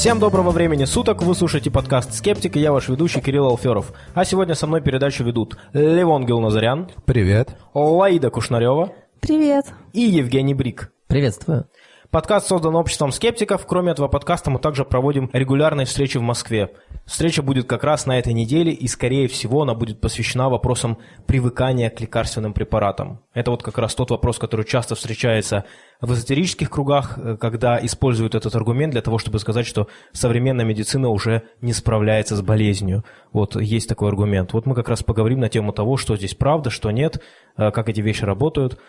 Всем доброго времени суток, вы слушаете подкаст «Скептик» и я ваш ведущий Кирилл Алферов. А сегодня со мной передачу ведут Левон Гилназарян. Привет. Лаида Кушнарева. Привет. И Евгений Брик. Приветствую. Подкаст создан обществом скептиков. Кроме этого подкаста мы также проводим регулярные встречи в Москве. Встреча будет как раз на этой неделе, и, скорее всего, она будет посвящена вопросам привыкания к лекарственным препаратам. Это вот как раз тот вопрос, который часто встречается в эзотерических кругах, э, когда используют этот аргумент для того, чтобы сказать, что современная медицина уже не справляется с болезнью. Вот есть такой аргумент. Вот мы как раз поговорим на тему того, что здесь правда, что нет, э, как эти вещи работают.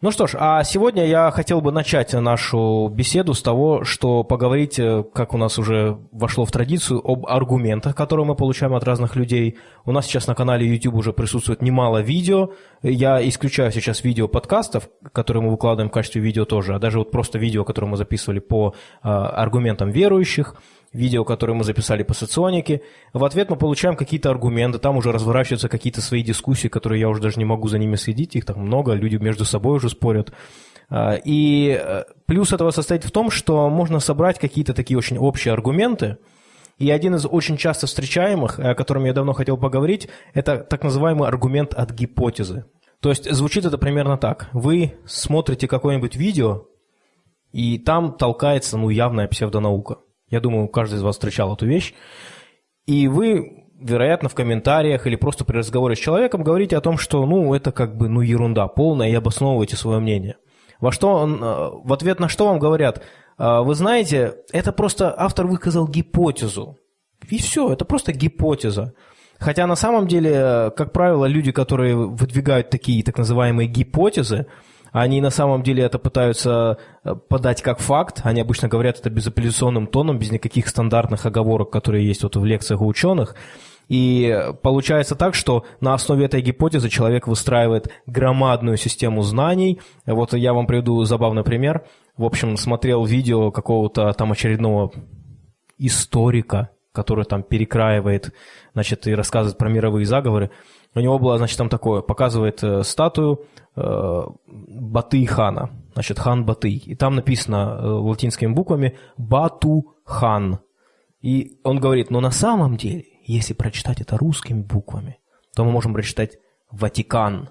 Ну что ж, а сегодня я хотел бы начать нашу беседу с того, что поговорить, э, как у нас уже вошло в традицию, об аргументах, которые мы получаем от разных людей. У нас сейчас на канале YouTube уже присутствует немало видео. Я исключаю сейчас видео подкастов, которые мы выкладываем в качестве видео тоже, а даже вот просто видео, которые мы записывали по а, аргументам верующих – видео, которое мы записали по соционике. В ответ мы получаем какие-то аргументы, там уже разворачиваются какие-то свои дискуссии, которые я уже даже не могу за ними следить, их там много, люди между собой уже спорят. А, и э, плюс этого состоит в том, что можно собрать какие-то такие очень общие аргументы, и один из очень часто встречаемых, о котором я давно хотел поговорить, это так называемый аргумент от гипотезы. То есть звучит это примерно так. Вы смотрите какое-нибудь видео, и там толкается ну, явная псевдонаука. Я думаю, каждый из вас встречал эту вещь. И вы, вероятно, в комментариях или просто при разговоре с человеком говорите о том, что, ну, это как бы, ну, ерунда полная, и обосновываете свое мнение. Во что он, э, в ответ на что вам говорят, «А, вы знаете, это просто автор высказал гипотезу. И все, это просто гипотеза. Хотя на самом деле, как правило, люди, которые выдвигают такие так называемые гипотезы, они на самом деле это пытаются э, подать как факт. Они обычно говорят это безапелляционным тоном, без никаких стандартных оговорок, которые есть вот в лекциях у ученых. И получается так, что на основе этой гипотезы человек выстраивает громадную систему знаний. Вот я вам приведу забавный пример. В общем, смотрел видео какого-то там очередного историка, который там перекраивает, значит, и рассказывает про мировые заговоры. У него было, значит, там такое, показывает э, статую э, Батый хана, значит, хан Батый. И там написано э, латинскими буквами Бату хан. И он говорит, но на самом деле, если прочитать это русскими буквами, то мы можем прочитать Ватикан.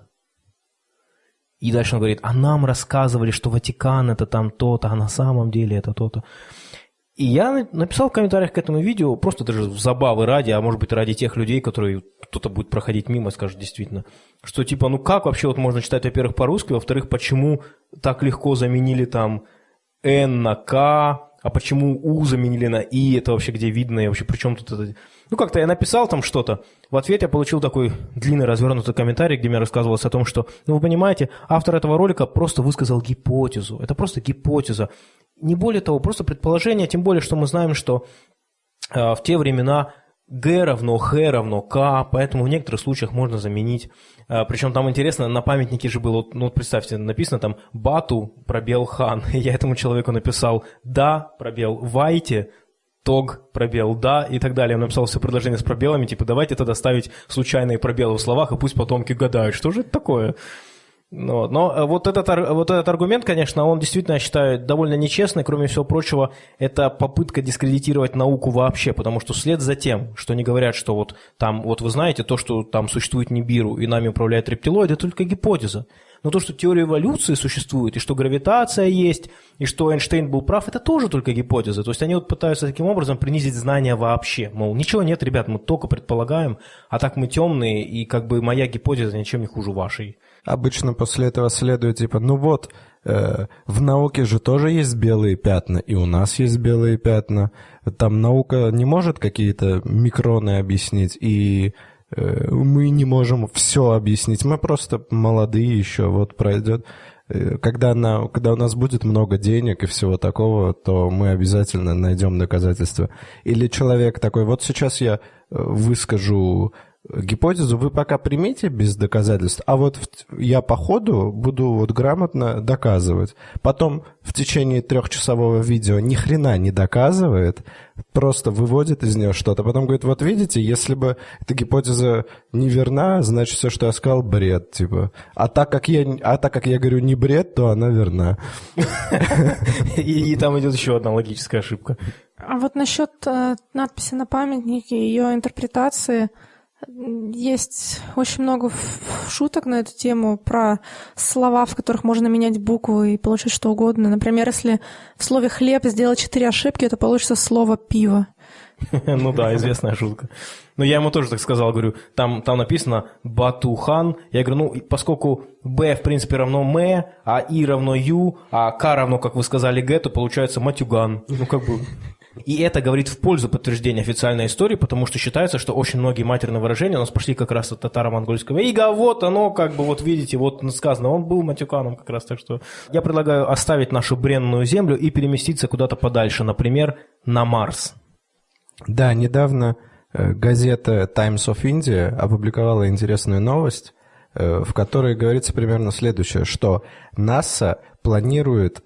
И дальше он говорит, а нам рассказывали, что Ватикан это там то-то, а на самом деле это то-то. И я написал в комментариях к этому видео, просто даже в забавы ради, а может быть ради тех людей, которые кто-то будет проходить мимо и скажет действительно, что типа, ну как вообще вот можно читать, во-первых, по-русски, во-вторых, почему так легко заменили там N на К, а почему У заменили на И, это вообще где видно, и вообще при чем тут это... Ну, как-то я написал там что-то, в ответ я получил такой длинный развернутый комментарий, где мне рассказывалось о том, что, ну, вы понимаете, автор этого ролика просто высказал гипотезу, это просто гипотеза, не более того, просто предположение, тем более, что мы знаем, что э, в те времена G равно Х равно К, поэтому в некоторых случаях можно заменить. Э, причем там интересно, на памятнике же было, ну вот представьте, написано там Бату, пробел Хан. Я этому человеку написал Да, пробел Вайте, Тог, пробел, да, и так далее. Он написал все предложения с пробелами, типа, давайте тогда ставить случайные пробелы в словах, и пусть потомки гадают, что же это такое. Но, но э, вот, этот, вот этот аргумент, конечно, он действительно, я считаю, довольно нечестный. Кроме всего прочего, это попытка дискредитировать науку вообще, потому что вслед за тем, что они говорят, что вот там, вот вы знаете, то, что там существует Нибиру и нами управляет рептилоид, это только гипотеза. Но то, что теория эволюции существует, и что гравитация есть, и что Эйнштейн был прав, это тоже только гипотеза. То есть они вот пытаются таким образом принизить знания вообще. Мол, ничего нет, ребят, мы только предполагаем, а так мы темные, и как бы моя гипотеза ничем не хуже вашей. Обычно после этого следует типа, ну вот, э, в науке же тоже есть белые пятна, и у нас есть белые пятна. Там наука не может какие-то микроны объяснить, и мы не можем все объяснить. Мы просто молодые еще, вот пройдет. Э, когда, на, когда у нас будет много денег и всего такого, то мы обязательно найдем доказательства. Или человек такой, вот сейчас я э, выскажу гипотезу вы пока примите без доказательств, а вот я по ходу буду вот грамотно доказывать. Потом в течение трехчасового видео ни хрена не доказывает, просто выводит из нее что-то. Потом говорит, вот видите, если бы эта гипотеза не верна, значит все, что я сказал, бред, типа. А так как я, а так как я говорю не бред, то она верна. И там идет еще одна логическая ошибка. А вот насчет э, надписи на памятнике, ее интерпретации – есть очень много шуток на эту тему про слова, в которых можно менять буквы и получить что угодно. Например, если в слове «хлеб» сделать четыре ошибки, это получится слово «пиво». Ну да, известная шутка. Но я ему тоже так сказал, говорю, там, там написано Батухан. Я говорю, ну, поскольку Б, в принципе, равно М, а И равно Ю, а К равно, как вы сказали, Г, то получается Матюган. Ну, как бы... И это говорит в пользу подтверждения официальной истории, потому что считается, что очень многие матерные выражения у нас пошли как раз от татаро-монгольского ига, вот оно, как бы, вот видите, вот сказано, он был матюканом как раз, так что я предлагаю оставить нашу бренную землю и переместиться куда-то подальше, например, на Марс. Да, недавно э, газета Times of India опубликовала интересную новость, э, в которой говорится примерно следующее, что НАСА планирует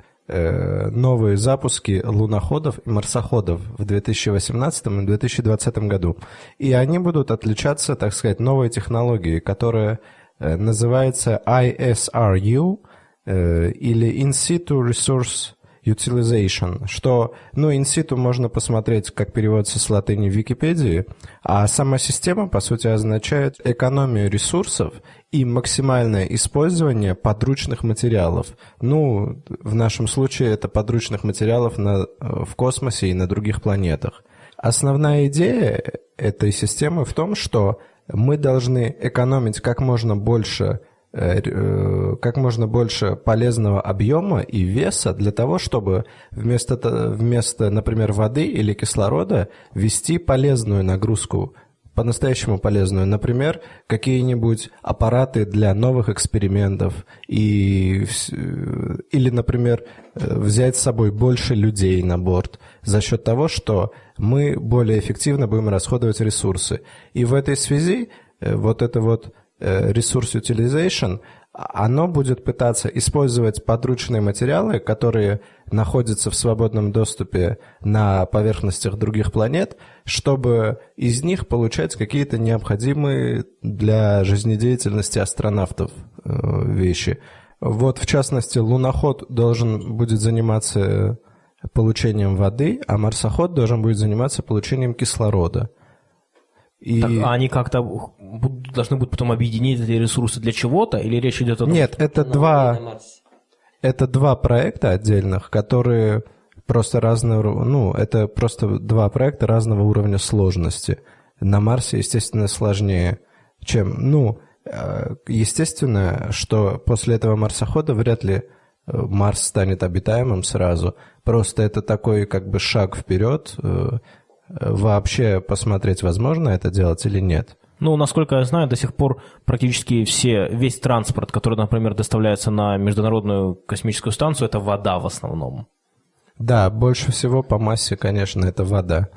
новые запуски луноходов и марсоходов в 2018 и 2020 году. И они будут отличаться, так сказать, новой технологией, которая э, называется ISRU э, или In Situ Resource utilization, что, ну, in situ можно посмотреть, как переводится с латыни в Википедии, а сама система, по сути, означает экономию ресурсов и максимальное использование подручных материалов. Ну, в нашем случае это подручных материалов на, в космосе и на других планетах. Основная идея этой системы в том, что мы должны экономить как можно больше Э, э, как можно больше полезного объема и веса для того, чтобы вместо, вместо, например, воды или кислорода ввести полезную нагрузку, по-настоящему полезную. Например, какие-нибудь аппараты для новых экспериментов и, или, например, э, взять с собой больше людей на борт за счет того, что мы более эффективно будем расходовать ресурсы. И в этой связи вот это вот Э, Resource Utilization, оно будет пытаться использовать подручные материалы, которые находятся в свободном доступе на поверхностях других планет, чтобы из них получать какие-то необходимые для жизнедеятельности астронавтов э, вещи. Вот, в частности, луноход должен будет заниматься получением воды, а марсоход должен будет заниматься получением кислорода – и... Так, а они как-то должны будут потом объединить эти ресурсы для чего-то, или речь идет о том, Нет, что... это два, это два проекта отдельных, которые просто разного, ну, это просто два проекта разного уровня сложности. На Марсе, естественно, сложнее, чем, ну, э, естественно, что после этого марсохода вряд ли э, Марс станет обитаемым сразу. Просто это такой как бы шаг вперед, э, вообще посмотреть, возможно это делать или нет? Ну, насколько я знаю, до сих пор практически все, весь транспорт, который, например, доставляется на Международную космическую станцию, это вода в основном. Да, больше всего по массе, конечно, это вода.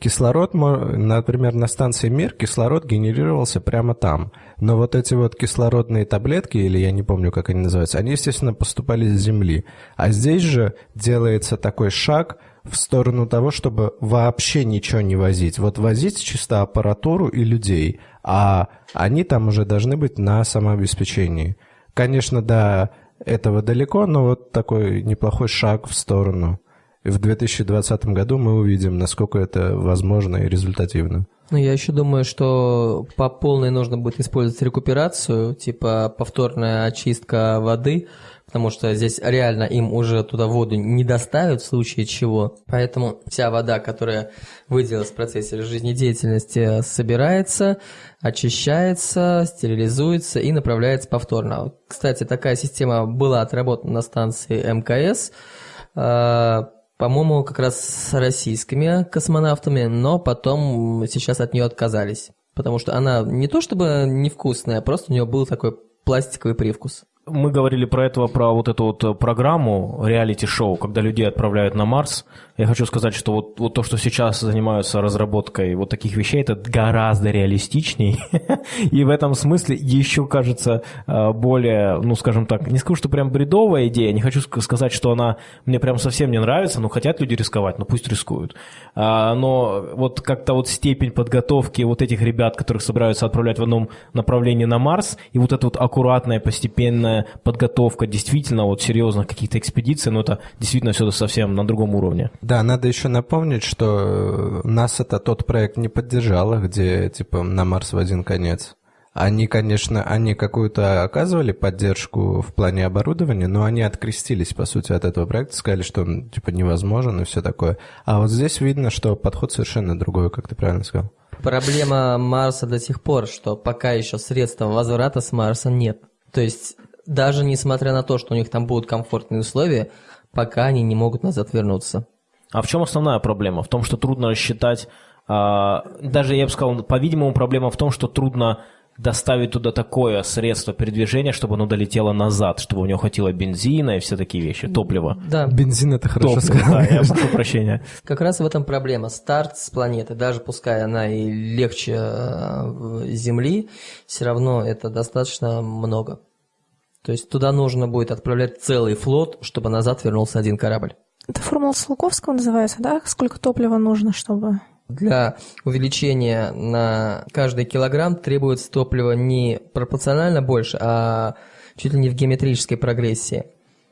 Кислород, например, на станции Мир кислород генерировался прямо там. Но вот эти вот кислородные таблетки, или я не помню, как они называются, они, естественно, поступали с Земли. А здесь же делается такой шаг – в сторону того, чтобы вообще ничего не возить. Вот возить чисто аппаратуру и людей, а они там уже должны быть на самообеспечении. Конечно, до этого далеко, но вот такой неплохой шаг в сторону. И в 2020 году мы увидим, насколько это возможно и результативно. Ну, я еще думаю, что по полной нужно будет использовать рекуперацию, типа повторная очистка воды, потому что здесь реально им уже туда воду не доставят в случае чего. Поэтому вся вода, которая выделилась в процессе жизнедеятельности, собирается, очищается, стерилизуется и направляется повторно. Кстати, такая система была отработана на станции МКС, а, по-моему, как раз с российскими космонавтами, но потом сейчас от нее отказались. Потому что она не то чтобы невкусная, просто у нее был такой пластиковый привкус. Мы говорили про этого, про вот эту вот э, программу, реалити-шоу, когда людей отправляют на Марс. Я хочу сказать, что вот, вот то, что сейчас занимаются разработкой вот таких вещей, это гораздо реалистичней. И в этом смысле еще кажется э, более, ну, скажем так, не скажу, что прям бредовая идея, не хочу сказать, что она мне прям совсем не нравится, но хотят люди рисковать, ну пусть рискуют. А, но вот как-то вот степень подготовки вот этих ребят, которых собираются отправлять в одном направлении на Марс, и вот эта вот аккуратная, постепенная подготовка действительно вот серьезных каких-то экспедиций, ну это действительно все совсем на другом уровне. Да, надо еще напомнить, что нас это тот проект не поддержало, где типа на Марс в один конец. Они, конечно, они какую-то оказывали поддержку в плане оборудования, но они открестились, по сути, от этого проекта, сказали, что он, типа, невозможен и все такое. А вот здесь видно, что подход совершенно другой, как ты правильно сказал. Проблема Марса до сих пор, что пока еще средства возврата с Марса нет. То есть, даже несмотря на то, что у них там будут комфортные условия, пока они не могут назад вернуться. А в чем основная проблема? В том, что трудно рассчитать, а, даже я бы сказал, по-видимому, проблема в том, что трудно доставить туда такое средство передвижения, чтобы оно долетело назад, чтобы у него хватило бензина и все такие вещи, топлива. Да, Бензин это хорошо Топливо, сказал. да, я прошу прощения. как раз в этом проблема. Старт с планеты, даже пускай она и легче э, Земли, все равно это достаточно много. То есть туда нужно будет отправлять целый флот, чтобы назад вернулся один корабль. Это формула Циолковского называется, да? Сколько топлива нужно, чтобы... Для увеличения на каждый килограмм требуется топлива не пропорционально больше, а чуть ли не в геометрической прогрессии.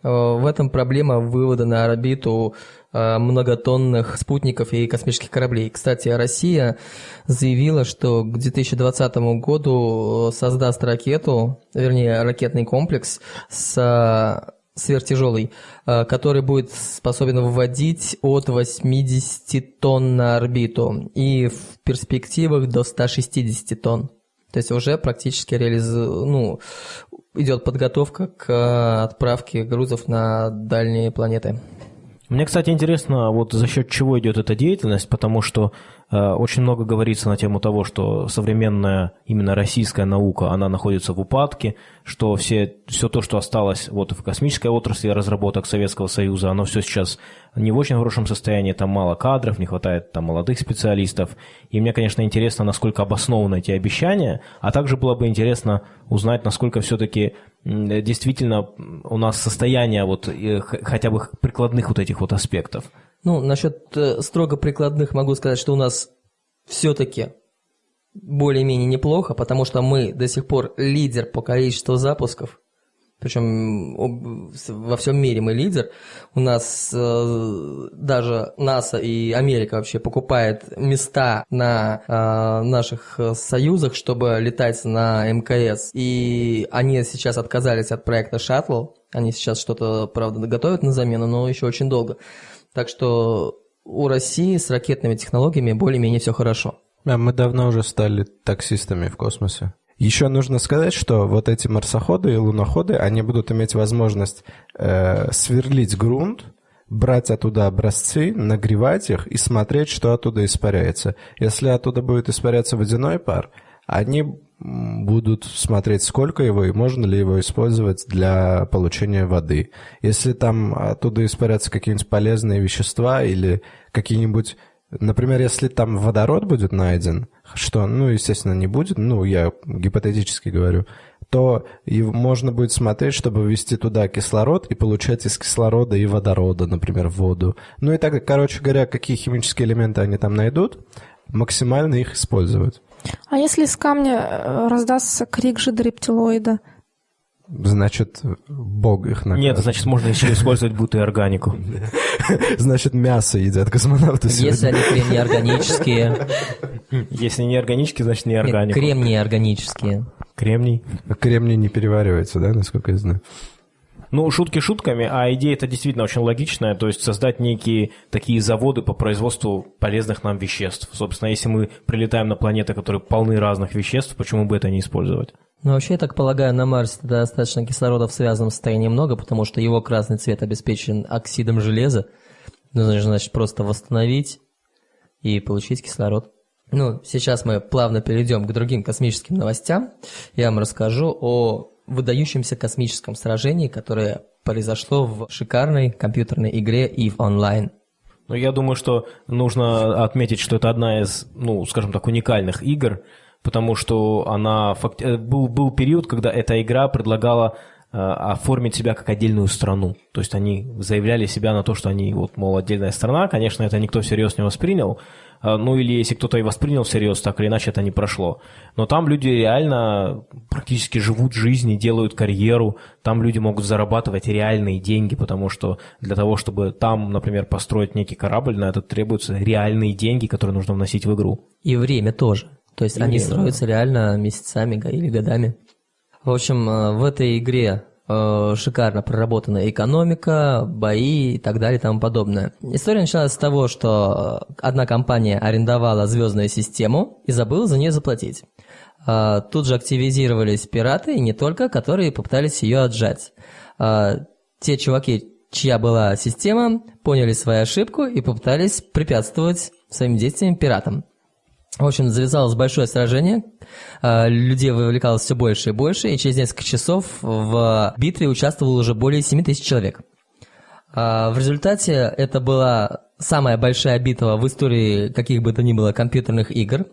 Э, В этом проблема вывода на орбиту э, многотонных спутников и космических кораблей. Кстати, Россия заявила, что к 2020 году э, создаст ракету, вернее, ракетный комплекс с сверхтяжелый, э, который будет способен выводить от 80 тонн на орбиту и в перспективах до 160 тонн. То есть уже практически реализ... ну, идет подготовка к э, отправке грузов на дальние планеты. Мне, кстати, интересно, вот за счет чего идет эта деятельность, потому что очень много говорится на тему того, что современная именно российская наука, она находится в упадке, что все, все то, что осталось вот в космической отрасли разработок Советского Союза, оно все сейчас не в очень хорошем состоянии, там мало кадров, не хватает там молодых специалистов. И мне, конечно, интересно, насколько обоснованы эти обещания, а также было бы интересно узнать, насколько все-таки действительно у нас состояние вот э, хотя бы прикладных вот этих вот аспектов. Ну, насчет э, строго прикладных могу сказать, что у нас все-таки более-менее неплохо, потому что мы до сих пор лидер по количеству запусков. Причем во всем мире мы лидер. У нас э, даже НАСА и Америка вообще покупает места на э, наших союзах, чтобы летать на МКС. И они сейчас отказались от проекта «Шаттл». Они сейчас что-то, правда, готовят на замену, но еще очень долго. Так что у России с ракетными технологиями более-менее все хорошо. А мы давно уже стали таксистами в космосе. Еще нужно сказать, что вот эти марсоходы и луноходы, они будут иметь возможность э, сверлить грунт, брать оттуда образцы, нагревать их и смотреть, что оттуда испаряется. Если оттуда будет испаряться водяной пар, они будут смотреть, сколько его и можно ли его использовать для получения воды. Если там оттуда испарятся какие-нибудь полезные вещества или какие-нибудь Например, если там водород будет найден, что, ну, естественно, не будет, ну, я гипотетически говорю, то и можно будет смотреть, чтобы ввести туда кислород и получать из кислорода и водорода, например, воду. Ну и так, короче говоря, какие химические элементы они там найдут, максимально их использовать. А если из камня э, раздастся крик же рептилоида? Значит, Бог их накажет. Нет, значит, можно еще использовать будто и органику. Значит, мясо едят космонавты Если они крем неорганические, Если не органический, значит не нет, органику. крем неорганические. Кремний. Кремний не переваривается, да, насколько я знаю? Ну, шутки шутками, а идея это действительно очень логичная, то есть создать некие такие заводы по производству полезных нам веществ. Собственно, если мы прилетаем на планеты, которые полны разных веществ, почему бы это не использовать? Ну, вообще, я так полагаю, на Марсе достаточно кислорода в связанном состоянии много, потому что его красный цвет обеспечен оксидом железа. Нужно, значит, просто восстановить и получить кислород. Ну, сейчас мы плавно перейдем к другим космическим новостям. Я вам расскажу о выдающемся космическом сражении, которое произошло в шикарной компьютерной игре EVE Online. Ну, я думаю, что нужно отметить, что это одна из, ну, скажем так, уникальных игр, потому что она факти... Э, был, был период, когда эта игра предлагала э, оформить себя как отдельную страну. То есть они заявляли себя на то, что они, вот, мол, отдельная страна. Конечно, это никто всерьез не воспринял, ну или если кто-то и воспринял всерьез, так или иначе это не прошло. Но там люди реально практически живут жизнь делают карьеру, там люди могут зарабатывать реальные деньги, потому что для того, чтобы там, например, построить некий корабль, на это требуются реальные деньги, которые нужно вносить в игру. И время тоже. То есть И они время, строятся реально месяцами или годами. В общем, э, в этой игре шикарно проработана экономика, бои и так далее и тому подобное. История началась с того, что одна компания арендовала звездную систему и забыла за нее заплатить. Э, Тут же активизировались пираты, и не только, которые попытались ее отжать. Э, Те чуваки, чья была система, поняли свою ошибку и попытались препятствовать своим действиям пиратам. В общем, завязалось большое сражение, э, людей вовлекалось все больше и больше, и через несколько часов в битве участвовало уже более 7 тысяч человек. А, В результате это была самая большая битва в истории каких бы то ни было компьютерных игр.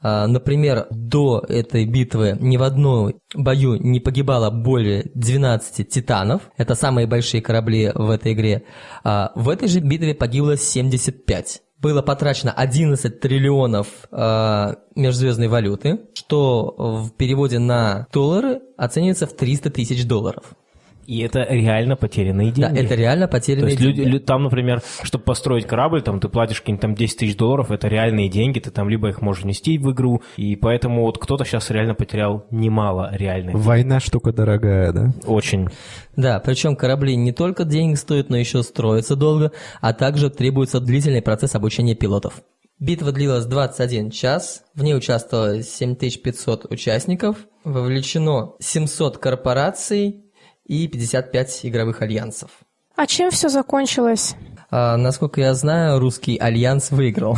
А, Например, до этой битвы ни в одном бою не погибало более 12 титанов. Это самые большие корабли в этой игре. В этой же битве погибло 75 было потрачено 11 триллионов э, межзвездной валюты, что в переводе на доллары оценивается в 300 тысяч долларов. И это реально потерянные деньги. Да, это реально То потерянные есть люди, деньги. лю- там, например, чтобы построить корабль, там ты платишь какие-нибудь там 10 тысяч долларов, это реальные деньги, ты там либо их можешь внести в игру, и поэтому вот кто-то сейчас реально потерял немало реальных. Война штука дорогая, да? Очень. Да, причем корабли не только денег стоят, но еще строятся долго, а также требуется длительный процесс обучения пилотов. Битва длилась 21 час, в ней участвовало 7500 участников, вовлечено 700 корпораций и 55 игровых альянсов. А чем все закончилось? А, насколько я знаю, русский альянс выиграл.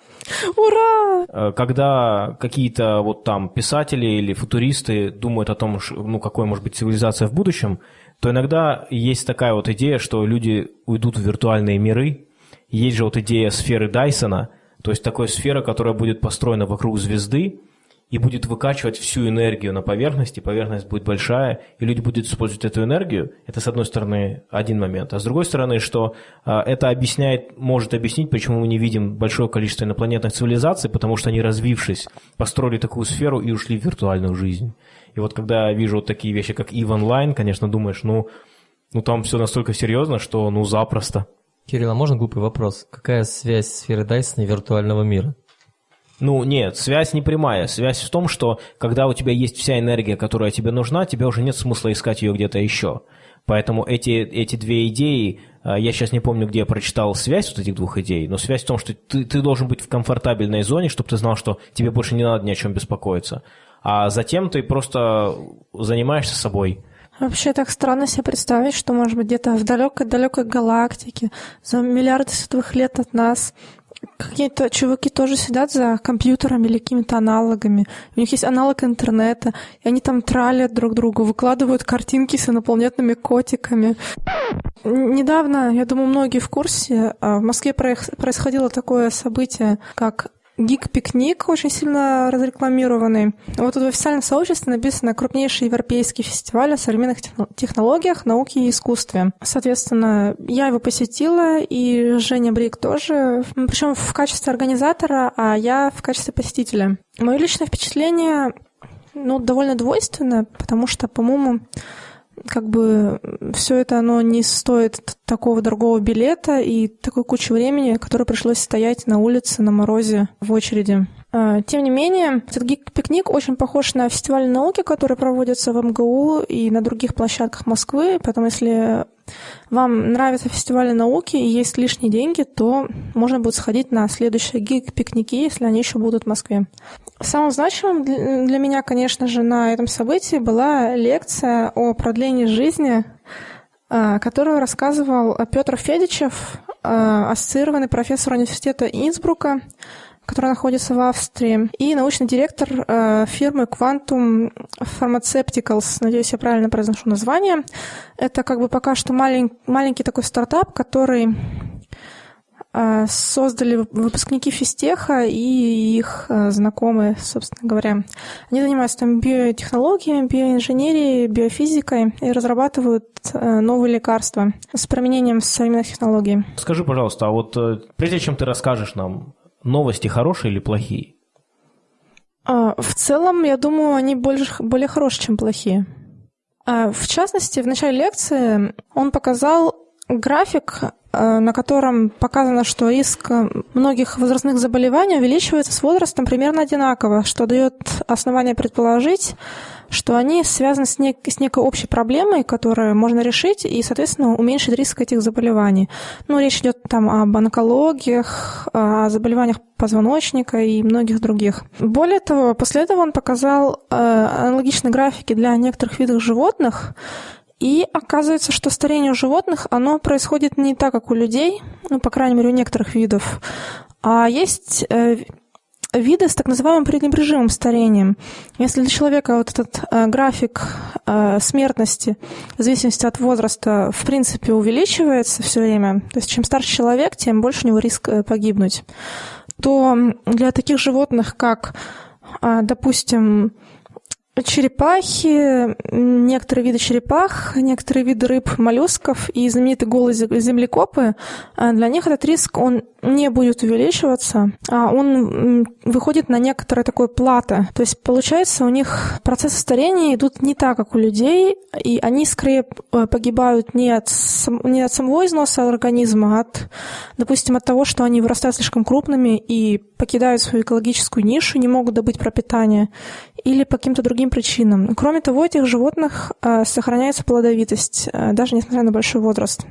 Ура! Э, Когда какие-то вот там писатели или футуристы думают о том, ну, какой может быть цивилизация в будущем, то иногда есть такая вот идея, что люди уйдут в виртуальные миры. Есть же вот идея сферы Дайсона, то есть такой сфера, которая будет построена вокруг звезды и будет выкачивать всю энергию на поверхность, и поверхность будет большая, и люди будут использовать эту энергию. Это, с одной стороны, один момент. А с другой стороны, что а, это объясняет, может объяснить, почему мы не видим большое количество инопланетных цивилизаций, потому что они, развившись, построили такую сферу и ушли в виртуальную жизнь. И вот когда я вижу вот такие вещи, как EVE Online, конечно, думаешь, ну, ну там все настолько серьезно, что ну запросто. Кирилл, а можно глупый вопрос? Какая связь сферы Дайсона и виртуального мира? Ну, нет, связь не прямая. Связь в том, что когда у тебя есть вся энергия, которая тебе нужна, тебе уже нет смысла искать ее где-то еще. Поэтому эти, эти две идеи, а, я сейчас не помню, где я прочитал связь вот этих двух идей, но связь в том, что ты, ты должен быть в комфортабельной зоне, чтобы ты знал, что тебе больше не надо ни о чем беспокоиться. А затем ты просто занимаешься собой. Вообще так странно себе представить, что, может быть, где-то в далекой-далекой галактике, за миллиарды световых лет от нас, какие-то чуваки тоже сидят за компьютерами или какими-то аналогами. У них есть аналог интернета, и они там тралят друг друга, выкладывают картинки с инопланетными котиками. Недавно, я думаю, многие в курсе, а, в Москве происходило такое событие, как Гик-пикник, очень сильно разрекламированный. Вот тут в официальном сообществе написано «Крупнейший европейский фестиваль о современных техно- технологиях, науке и искусстве». Соответственно, я его посетила, и Женя Брик тоже, причем в качестве организатора, а я в качестве посетителя. Мое личное впечатление ну, довольно двойственно, потому что, по-моему, как бы все это оно не стоит такого дорогого билета и такой кучи времени, которое пришлось стоять на улице на морозе в очереди. А, Тем не менее, этот гик-пикник очень похож на фестиваль науки, который проводится в МГУ и на других площадках Москвы, поэтому если вам нравятся фестивали науки и есть лишние деньги, то можно будет сходить на следующие гик-пикники, если они еще будут в Москве. Самым значимым для для меня, конечно же, на этом событии была лекция о продлении жизни, а, которую рассказывал Петр Федичев, а, ассоциированный профессор университета Инсбрука, которая находится в Австрии, и научный директор э, фирмы Quantum Pharmaceuticals. Надеюсь, я правильно произношу название. Это как бы пока что малень, маленький такой стартап, который э, создали выпускники физтеха и их э, знакомые, собственно говоря. Они занимаются там биотехнологиями, биоинженерией, биофизикой и разрабатывают новые лекарства с применением современных технологий. Скажи, пожалуйста, а вот прежде чем ты расскажешь нам, новости хорошие или плохие? А, в целом, я думаю, они больше, более хорошие, чем плохие. А, в частности, в начале лекции он показал график, а, на котором показано, что риск многих возрастных заболеваний увеличивается с возрастом примерно одинаково, что дает основание предположить, что они связаны с, нек- с некой общей проблемой, которую можно решить и, соответственно, уменьшить риск этих заболеваний. Ну, речь идет там об онкологиях, о заболеваниях позвоночника и многих других. Более того, после этого он показал э, аналогичные графики для некоторых видов животных, и оказывается, что старение у животных, оно происходит не так, как у людей, ну, по крайней мере, у некоторых видов, а есть э, виды с так называемым пренебрежимым старением. Если для человека вот этот э, график э, смертности в зависимости от возраста в принципе увеличивается все время, то есть чем старше человек, тем больше у него риск э, погибнуть, то для таких животных, как, э, допустим, черепахи, некоторые виды черепах, некоторые виды рыб, моллюсков и знаменитые голые землекопы, э, для них этот риск, он не будет увеличиваться, а он выходит на некоторое такое плато. То есть, получается, у них процессы старения идут не так, как у людей, и они скорее э, погибают не от, не от самого износа организма, а от, допустим, от того, что они вырастают слишком крупными и покидают свою экологическую нишу, не могут добыть пропитание, или по каким-то другим причинам. Кроме того, у этих животных э, сохраняется плодовитость, э, даже несмотря на большой возраст.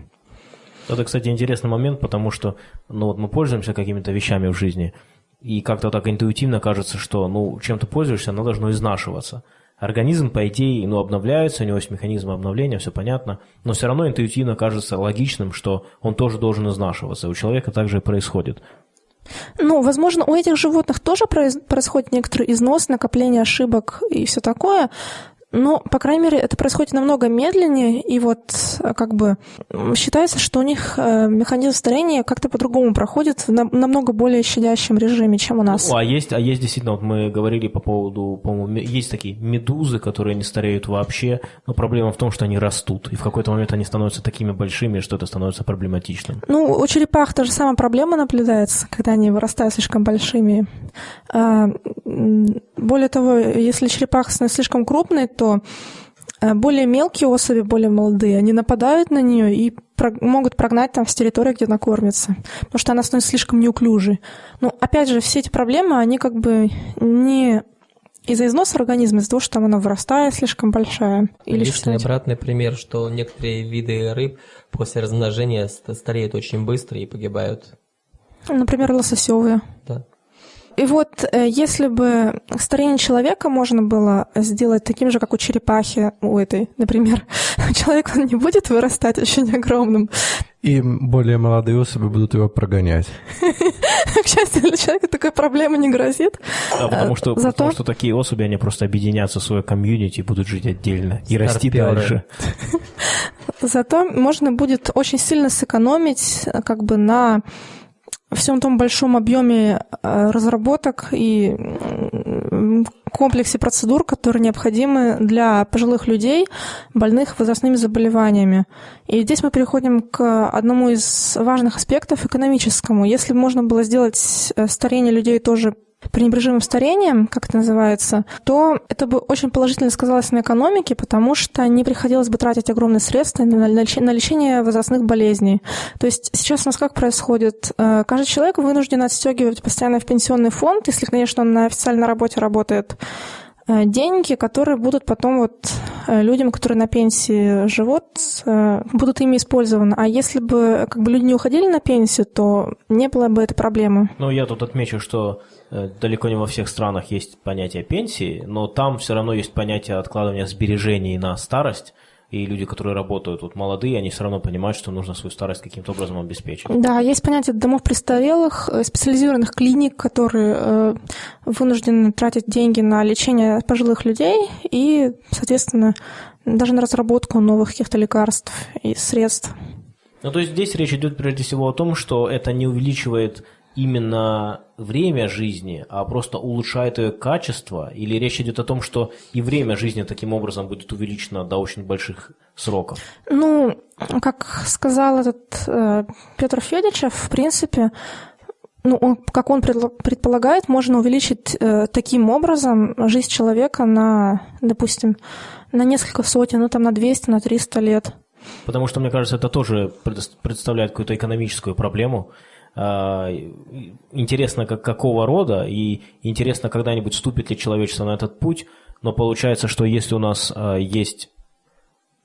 Это, кстати, интересный момент, потому что ну, вот мы пользуемся какими-то вещами в жизни, и как-то так интуитивно кажется, что ну, чем ты пользуешься, оно должно изнашиваться. Организм, по идее, ну, обновляется, у него есть механизм обновления, все понятно, но все равно интуитивно кажется логичным, что он тоже должен изнашиваться. У человека также и происходит. Ну, возможно, у этих животных тоже происходит некоторый износ, накопление ошибок и все такое, но, по крайней мере, это происходит намного медленнее, и вот э, как бы считается, что у них э, механизм старения как-то по-другому проходит в намного более щадящем режиме, чем у нас. Ну, а есть, а есть действительно, вот мы говорили по поводу, по-моему, есть такие медузы, которые не стареют вообще, но проблема в том, что они растут, и в какой-то момент они становятся такими большими, что это становится проблематичным. Ну, у черепах та же самая проблема наблюдается, когда они вырастают слишком большими. А, более того, если становится слишком крупной, то э, более мелкие особи, более молодые, они нападают на нее и про- могут прогнать там с территории, где она кормится, потому что она становится слишком неуклюжей. Но ну, опять же, все эти проблемы, они как бы не из-за износа организма, из-за того, что там она вырастает слишком большая. Или Есть обратный пример, что некоторые виды рыб после размножения стареют очень быстро и погибают. Например, лососевые. Да. И вот э, если бы старение человека можно было сделать таким же, как у черепахи, у этой, например, человек он не будет вырастать очень огромным. И более молодые особи будут его прогонять. К счастью, для человека такой проблемы не грозит. Да, потому что, Зато... потому что такие особи, они просто объединятся в свое комьюнити и будут жить отдельно и расти дальше. Зато можно будет очень сильно сэкономить как бы на всем том большом объеме э, разработок и комплексе процедур, которые необходимы для пожилых людей, больных возрастными заболеваниями. И здесь мы переходим к одному из важных аспектов экономическому. Если можно было сделать э, старение людей тоже пренебрежимым старением, как это называется, то это бы очень положительно сказалось на экономике, потому что не приходилось бы тратить огромные средства на лечение возрастных болезней. То есть сейчас у нас как происходит? Э, каждый человек вынужден отстегивать постоянно в пенсионный фонд, если, конечно, он на официальной работе работает, Э, деньги, которые будут потом вот э, людям, которые на пенсии живут, будут ими использованы. А если бы как бы люди не уходили на пенсию, то не было бы этой проблемы. Ну, я тут отмечу, что далеко не во всех странах есть понятие пенсии, но там все равно есть понятие откладывания сбережений на старость. и люди, которые работают вот молодые, они все равно понимают, что нужно свою старость каким-то образом обеспечить. Да, есть понятие домов престарелых, э, специализированных клиник, которые э, вынуждены тратить деньги на лечение пожилых людей и, соответственно, даже на разработку новых каких-то лекарств и средств. Ну, то есть здесь речь идет прежде всего о том, что это не увеличивает именно время жизни, а просто улучшает ее качество? Или речь идет о том, что и время жизни таким образом будет увеличено до очень больших сроков? Ну, как сказал этот э, Петр Федичев, в принципе, ну, он, как он предполагает, можно увеличить э, таким образом жизнь человека на, допустим, на несколько сотен, ну там на 200, на 300 лет. Потому что, мне кажется, это тоже представляет какую-то экономическую проблему. А, интересно, как, какого рода, и интересно, когда-нибудь вступит ли человечество на этот путь, но получается, что если у нас а, есть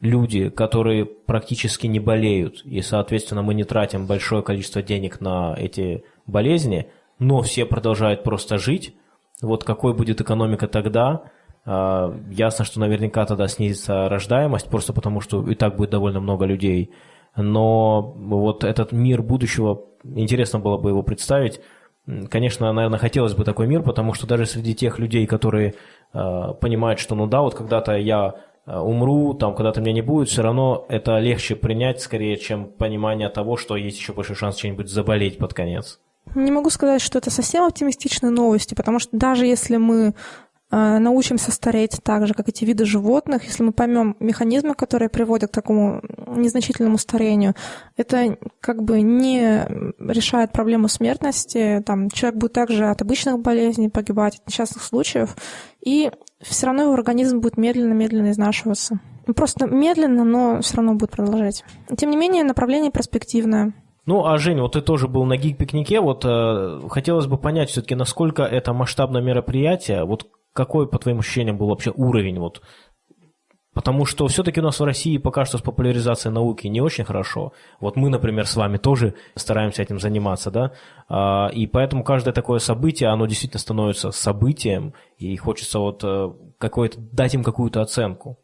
люди, которые практически не болеют, и, соответственно, мы не тратим большое количество денег на эти болезни, но все продолжают просто жить, вот какой будет экономика тогда – а, ясно, что наверняка тогда снизится рождаемость, просто потому что и так будет довольно много людей. Но вот этот мир будущего, интересно было бы его представить. Конечно, наверное, хотелось бы такой мир, потому что даже среди тех людей, которые э, понимают, что ну да, вот когда-то я умру, там когда-то меня не будет, все равно это легче принять скорее, чем понимание того, что есть еще большой шанс чем-нибудь заболеть под конец. Не могу сказать, что это совсем оптимистичные новости, потому что даже если мы Э, научимся стареть так же, как эти виды животных, если мы поймем механизмы, которые приводят к такому незначительному старению, это как бы не решает проблему смертности. Там, человек будет также от обычных болезней погибать, от несчастных случаев, и все равно его организм будет медленно-медленно изнашиваться. Просто медленно, но все равно будет продолжать. Тем не менее, направление перспективное. Ну, а Женя, вот ты тоже был на гик-пикнике, вот э, хотелось бы понять все-таки, насколько это масштабное мероприятие, вот какой, по твоим ощущениям, был вообще уровень вот Потому что все-таки у нас в России пока что с популяризацией науки не очень хорошо. Вот мы, например, с вами тоже стараемся этим заниматься, да, а, и поэтому каждое такое событие, оно действительно становится событием, и хочется вот э, какой-то, дать им какую-то оценку.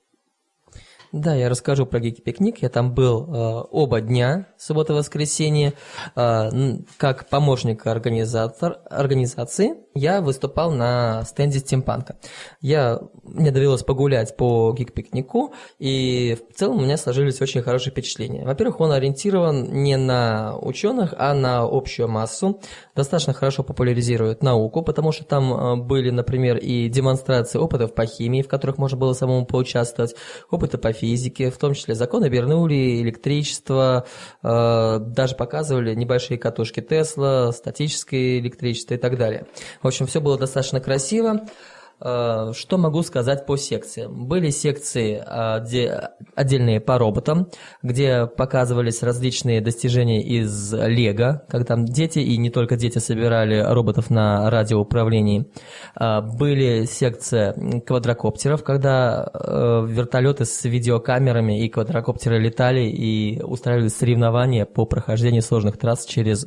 Да, я расскажу про Гики-пикник. Я там был э, оба дня, суббота и воскресенье. Э, как помощник организатор, организации я выступал на стенде стимпанка. Я, мне довелось погулять по Гик-пикнику, и в целом у меня сложились очень хорошие впечатления. Во-первых, он ориентирован не на ученых, а на общую массу. Достаточно хорошо популяризирует науку, потому что там э, были, например, и демонстрации опытов по химии, в которых можно было самому поучаствовать, опыты по физике, в том числе законы Бернули, электричество, э, даже показывали небольшие катушки Тесла, статическое электричество и так далее. В общем, все было достаточно красиво. Э, что могу сказать по секциям? Были секции э, отдельные по роботам, где показывались различные достижения из Лего, когда там дети и не только дети собирали роботов на радиоуправлении. Э, были секции квадрокоптеров, когда вертолеты с видеокамерами и квадрокоптеры летали и устраивали соревнования по прохождению сложных трасс через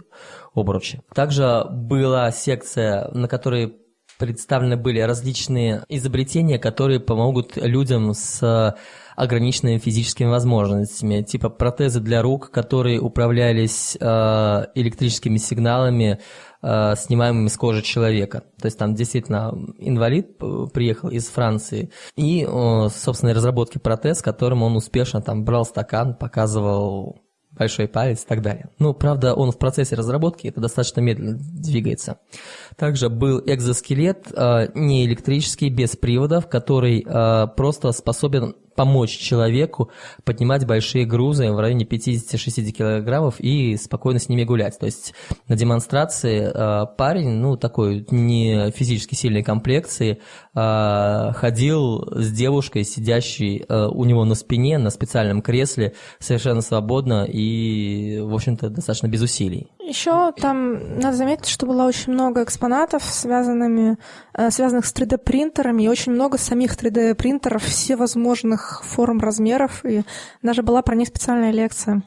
обручи. Также была секция, на которой представлены были различные изобретения, которые помогут людям с ограниченными физическими возможностями, типа протезы для рук, которые управлялись э, электрическими сигналами, э, снимаемыми с кожи человека. То есть там действительно инвалид приехал из Франции и, э, разработки протез, которым он успешно там брал стакан, показывал большой палец и так далее. Ну, правда, он в процессе разработки, это достаточно медленно двигается. Также был экзоскелет, э, не электрический, без приводов, который э, просто способен помочь человеку поднимать большие грузы в районе 50-60 килограммов и спокойно с ними гулять. То есть на демонстрации э, парень, ну, такой не физически сильной комплекции, э, ходил с девушкой, сидящей э, у него на спине, на специальном кресле, совершенно свободно и, в общем-то, достаточно без усилий. Еще там надо заметить, что было очень много экспонатов, связанными, э, связанных с 3D-принтерами, и очень много самих 3D-принтеров всевозможных форм, размеров, и даже была про них специальная лекция.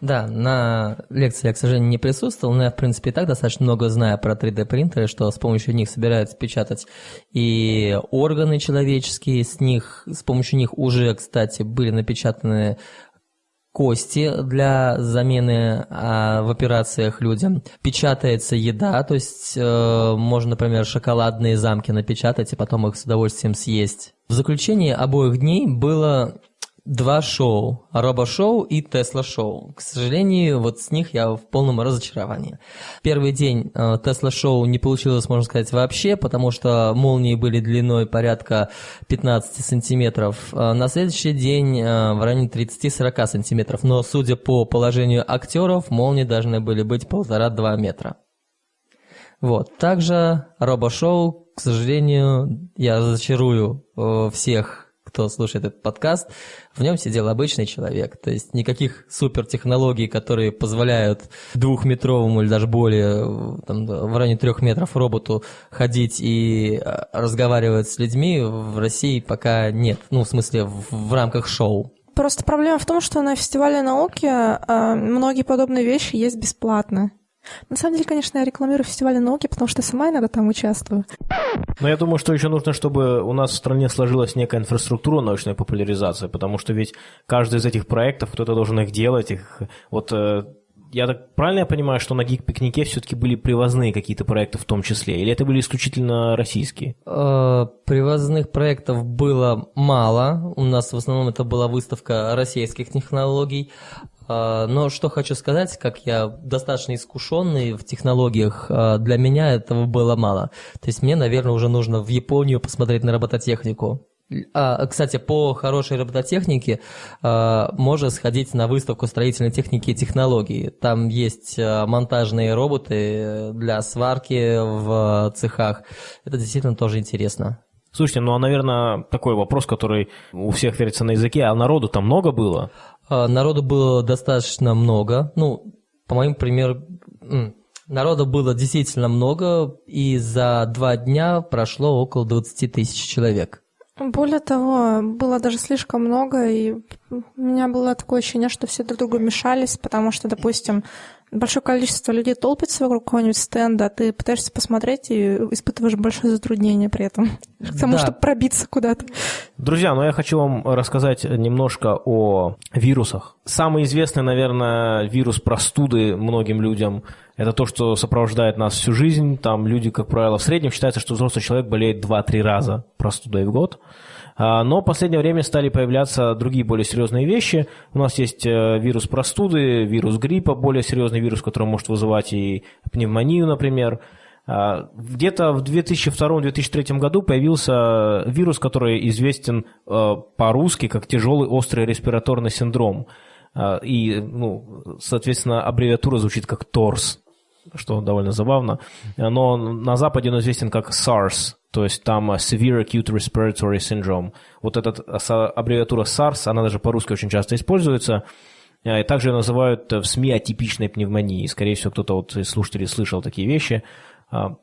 Да, на лекции я, к сожалению, не присутствовал, но я, в принципе, и так достаточно много знаю про 3D-принтеры, что с помощью них собираются печатать и органы человеческие, с них, с помощью них уже, кстати, были напечатаны кости для замены а, в операциях людям. Печатается еда, то есть э, можно, например, шоколадные замки напечатать и потом их с удовольствием съесть. В заключение обоих дней было два шоу. Робо-шоу и Тесла-шоу. К сожалению, вот с них я в полном разочаровании. Первый день э, Тесла-шоу не получилось, можно сказать, вообще, потому что молнии были длиной порядка 15 сантиметров. Э, на следующий день э, в районе 30-40 сантиметров. Но, судя по положению актеров, молнии должны были быть полтора-два метра. Вот. Также робо-шоу, к сожалению, я разочарую всех кто слушает этот подкаст, в нем сидел обычный человек. То есть никаких супертехнологий, которые позволяют двухметровому или даже более, там, в районе трех метров роботу ходить и а, разговаривать с людьми в России пока нет. Ну, в смысле, в, в рамках шоу. Просто проблема в том, что на фестивале науки э, многие подобные вещи есть бесплатно. На самом деле, конечно, я рекламирую фестиваль науки, потому что сама иногда там участвую. Но я думаю, что еще нужно, чтобы у нас в стране сложилась некая инфраструктура научной популяризации, потому что ведь каждый из этих проектов, кто-то должен их делать. Их, вот э, я так правильно я понимаю, что на гик-пикнике все-таки были привозные какие-то проекты в том числе, или это были исключительно российские? Э, привозных проектов было мало. У нас в основном это была выставка российских технологий. А, но что хочу сказать, как я достаточно искушенный в технологиях, а, для меня этого было мало. То есть мне, наверное, уже нужно в Японию посмотреть на робототехнику. А, кстати, по хорошей робототехнике можно сходить на выставку строительной техники и технологий. Там есть монтажные роботы для сварки в цехах. Это действительно тоже интересно. Слушайте, ну а, наверное, такой вопрос, который у всех верится на языке, а народу там много было? А, народу было достаточно много. Ну, по моим примерам, народу было действительно много, и за два дня прошло около 20 тысяч человек. Более того, было даже слишком много, и у меня было такое ощущение, что все друг другу мешались, потому что, допустим, большое количество людей толпится вокруг какого-нибудь стенда, а ты пытаешься посмотреть и испытываешь большое затруднение при этом, к тому, да. чтобы пробиться куда-то. Друзья, ну я хочу вам рассказать немножко о вирусах. Самый известный, наверное, вирус простуды многим людям – это то, что сопровождает нас всю жизнь. Там люди, как правило, в среднем считается, что взрослый человек болеет 2-3 раза простудой в год. А, но в последнее время стали появляться другие более серьезные вещи. У нас есть э, вирус простуды, вирус гриппа, более серьезный вирус, который может вызывать и пневмонию, например. А, где-то в 2002-2003 году появился вирус, который известен э, по-русски как тяжелый острый респираторный синдром. А, и, ну, соответственно, аббревиатура звучит как ТОРС, что довольно забавно. Но на Западе он известен как SARS, то есть там э, Severe Acute Respiratory Syndrome. Вот эта аббревиатура SARS, она даже по-русски очень часто используется. Э, и также ее называют э, в СМИ атипичной пневмонией. Скорее всего, кто-то вот из слушателей слышал такие вещи.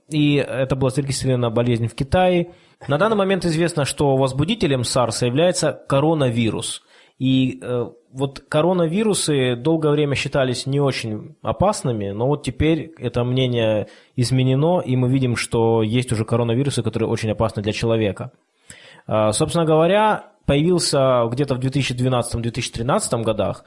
И это была зарегистрирована болезнь в Китае. На данный момент известно, что возбудителем SARS является коронавирус. И вот коронавирусы долгое время считались не очень опасными, но вот теперь это мнение изменено, и мы видим, что есть уже коронавирусы, которые очень опасны для человека. А, собственно говоря, появился где-то в 2012-2013 годах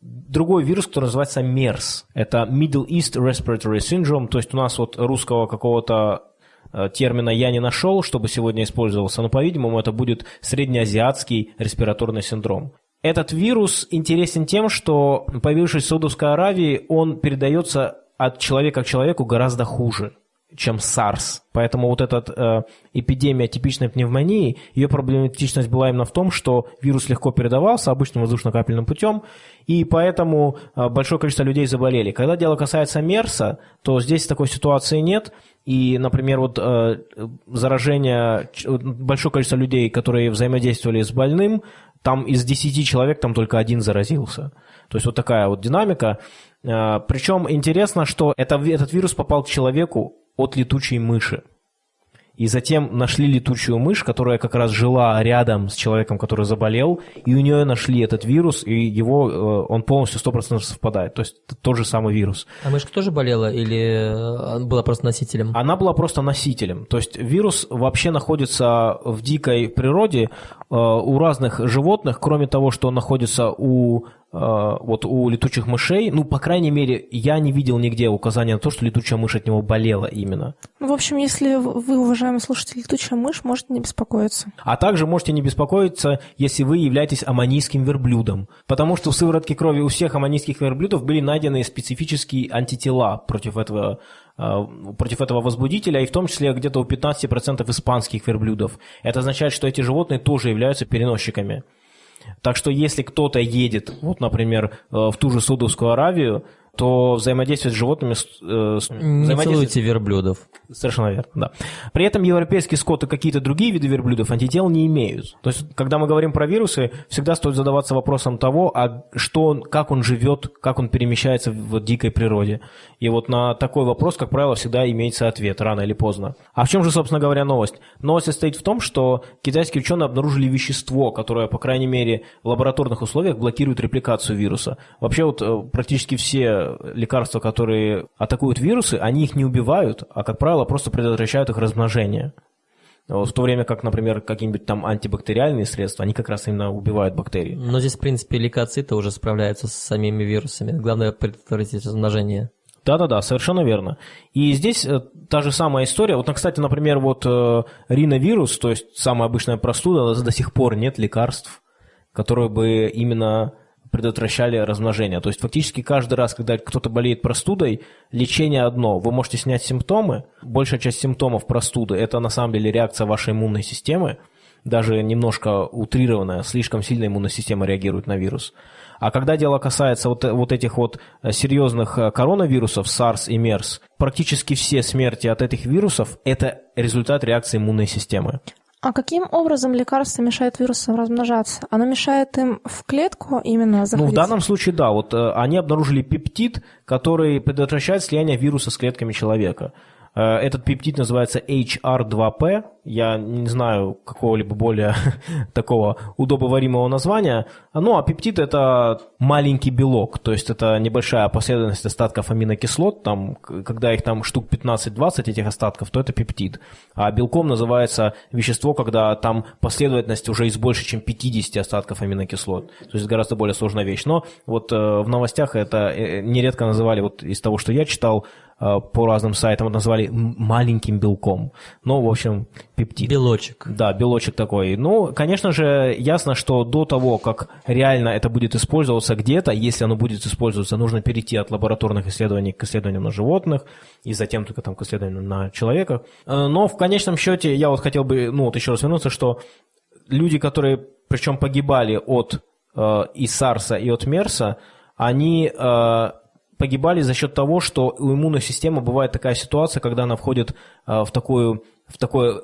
другой вирус, который называется MERS. Это Middle East Respiratory Syndrome, то есть у нас вот русского какого-то э, термина я не нашел, чтобы сегодня использовался, но, по-видимому, это будет среднеазиатский респираторный синдром. Этот вирус интересен тем, что, появившись в Саудовской Аравии, он передается от человека к человеку гораздо хуже, чем SARS. Поэтому вот эта э, эпидемия типичной пневмонии, ее проблематичность была именно в том, что вирус легко передавался обычным воздушно-капельным путем, и поэтому э, большое количество людей заболели. Когда дело касается МЕРСа, то здесь такой ситуации нет, и, например, вот э, заражение, большое количество людей, которые взаимодействовали с больным, там из 10 человек там только один заразился. То есть вот такая вот динамика. А, Причем интересно, что это, этот вирус попал к человеку от летучей мыши. И затем нашли летучую мышь, которая как раз жила рядом с человеком, который заболел, и у нее нашли этот вирус, и его, э, он полностью 100% совпадает. То есть тот же самый вирус. А мышка тоже болела или э, была просто носителем? Она была просто носителем. То есть вирус вообще находится в дикой природе э, у разных животных, кроме того, что он находится у вот у летучих мышей, ну, по крайней мере, я не видел нигде указания на то, что летучая мышь от него болела именно. Ну, в общем, если вы, уважаемый слушатель, летучая мышь, можете не беспокоиться. А также можете не беспокоиться, если вы являетесь аммонийским верблюдом. Потому что в сыворотке крови у всех аммонийских верблюдов были найдены специфические антитела против этого э, против этого возбудителя, и в том числе где-то у 15% испанских верблюдов. Это означает, что эти животные тоже являются переносчиками. Так что если кто-то едет, вот, например, э, в ту же Саудовскую Аравию, то взаимодействие с животными... Э, не целуйте верблюдов. Совершенно верно, да. При этом европейский скот и какие-то другие виды верблюдов антител не имеют. То есть, когда мы говорим про вирусы, всегда стоит задаваться вопросом того, а что он, как он живет, как он перемещается в дикой природе. И вот на такой вопрос, как правило, всегда имеется ответ, рано или поздно. А в чем же, собственно говоря, новость? Новость состоит в том, что китайские ученые обнаружили вещество, которое, по крайней мере, в лабораторных условиях блокирует репликацию вируса. Вообще вот э, практически все лекарства, которые атакуют вирусы, они их не убивают, а, как правило, просто предотвращают их размножение. В то время как, например, какие-нибудь там антибактериальные средства, они как раз именно убивают бактерии. Но здесь, в принципе, лейкоциты уже справляются с самими вирусами. Главное предотвратить размножение. Да-да-да, совершенно верно. И здесь э, та же самая история. Вот, кстати, например, вот э, риновирус, то есть самая обычная простуда, до сих пор нет лекарств, которые бы именно предотвращали размножение. То есть фактически каждый раз, когда кто-то болеет простудой, лечение одно. Вы можете снять симптомы. Большая часть симптомов простуды – это на самом деле реакция вашей иммунной системы, даже немножко утрированная, слишком сильно иммунная система реагирует на вирус. А когда дело касается вот, вот этих вот серьезных э, коронавирусов, SARS и MERS, практически все смерти от этих вирусов – это результат реакции иммунной системы. А каким образом лекарство мешает вирусам размножаться? Оно мешает им в клетку именно заходить? Ну, в данном случае, да. Вот э, они обнаружили пептид, который предотвращает слияние вируса с клетками человека. Э, этот пептид называется HR2P. Я не знаю какого-либо более такого удобоваримого названия. Ну, а пептид – это маленький белок, то есть это небольшая последовательность остатков аминокислот. Там, когда их там штук 15-20 этих остатков, то это пептид. А белком называется вещество, когда там последовательность уже из больше, чем 50 остатков аминокислот. То есть гораздо более сложная вещь. Но вот э, в новостях это э, нередко называли, вот из того, что я читал, по разным сайтам назвали маленьким белком. Ну, в общем, пептид. Белочек. Да, белочек такой. Ну, конечно же, ясно, что до того, как реально это будет использоваться где-то, если оно будет использоваться, нужно перейти от лабораторных исследований к исследованиям на животных, и затем только там к исследованиям на человека. Э, но в конечном счете я вот хотел бы, ну, вот еще раз вернуться, что люди, которые, причем погибали от э, и САРСа, и от МЕРСа, они э, погибали за счет того, что у иммунной системы бывает такая ситуация, когда она входит э, в такую, в такое,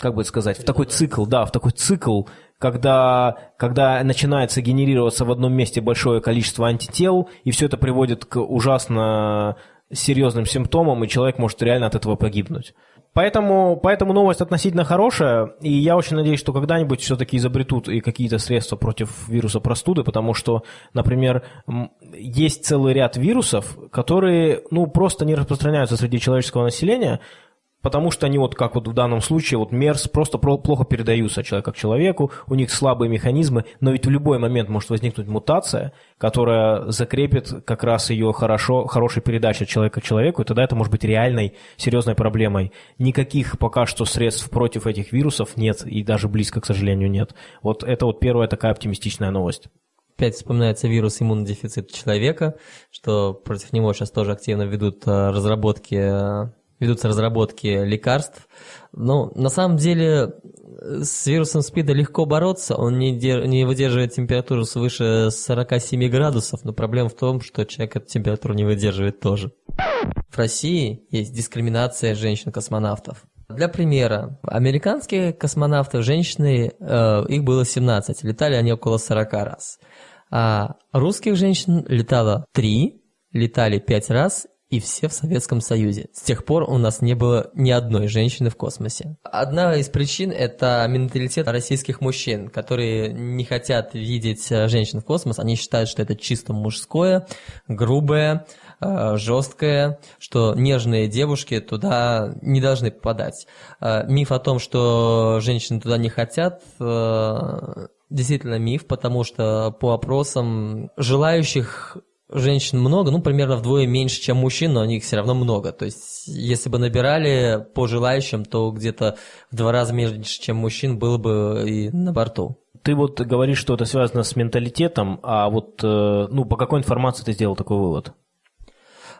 как бы сказать, в такой цикл, да, в такой цикл, когда, когда начинается генерироваться в одном месте большое количество антител, и все это приводит к ужасно серьезным симптомам, и человек может реально от этого погибнуть. Поэтому, поэтому новость относительно хорошая, и я очень надеюсь, что когда-нибудь все-таки изобретут и какие-то средства против вируса простуды, потому что, например, есть целый ряд вирусов, которые ну, просто не распространяются среди человеческого населения, потому что они вот как вот в данном случае, вот МЕРС просто плохо передаются от человека к человеку, у них слабые механизмы, но ведь в любой момент может возникнуть мутация, которая закрепит как раз ее хорошо, хорошей передачей от человека к человеку, и тогда это может быть реальной, серьезной проблемой. Никаких пока что средств против этих вирусов нет, и даже близко, к сожалению, нет. Вот это вот первая такая оптимистичная новость. Опять вспоминается вирус иммунодефицита человека, что против него сейчас тоже активно ведут э, разработки э, ведутся разработки лекарств. Но на самом деле с вирусом СПИДа легко бороться, он не, дер... не выдерживает температуру свыше 47 градусов, но проблема в том, что человек эту температуру не выдерживает тоже. В России есть дискриминация женщин-космонавтов. Для примера, американские космонавты, женщины, э, их было 17, летали они около 40 раз. А русских женщин летало 3, летали 5 раз, и все в Советском Союзе. С тех пор у нас не было ни одной женщины в космосе. Одна из причин – это менталитет российских мужчин, которые не хотят видеть э, женщин в космос. Они считают, что это чисто мужское, грубое, э, жесткое, что нежные девушки туда не должны попадать. Э, миф о том, что женщины туда не хотят, действительно миф, потому что по опросам желающих женщин много, ну, примерно вдвое меньше, чем мужчин, но них все равно много. То есть, если бы набирали по желающим, то где-то в два раза меньше, чем мужчин, было бы и на борту. Ты вот говоришь, что это связано с менталитетом, а вот, э, ну, по какой информации ты сделал такой вывод?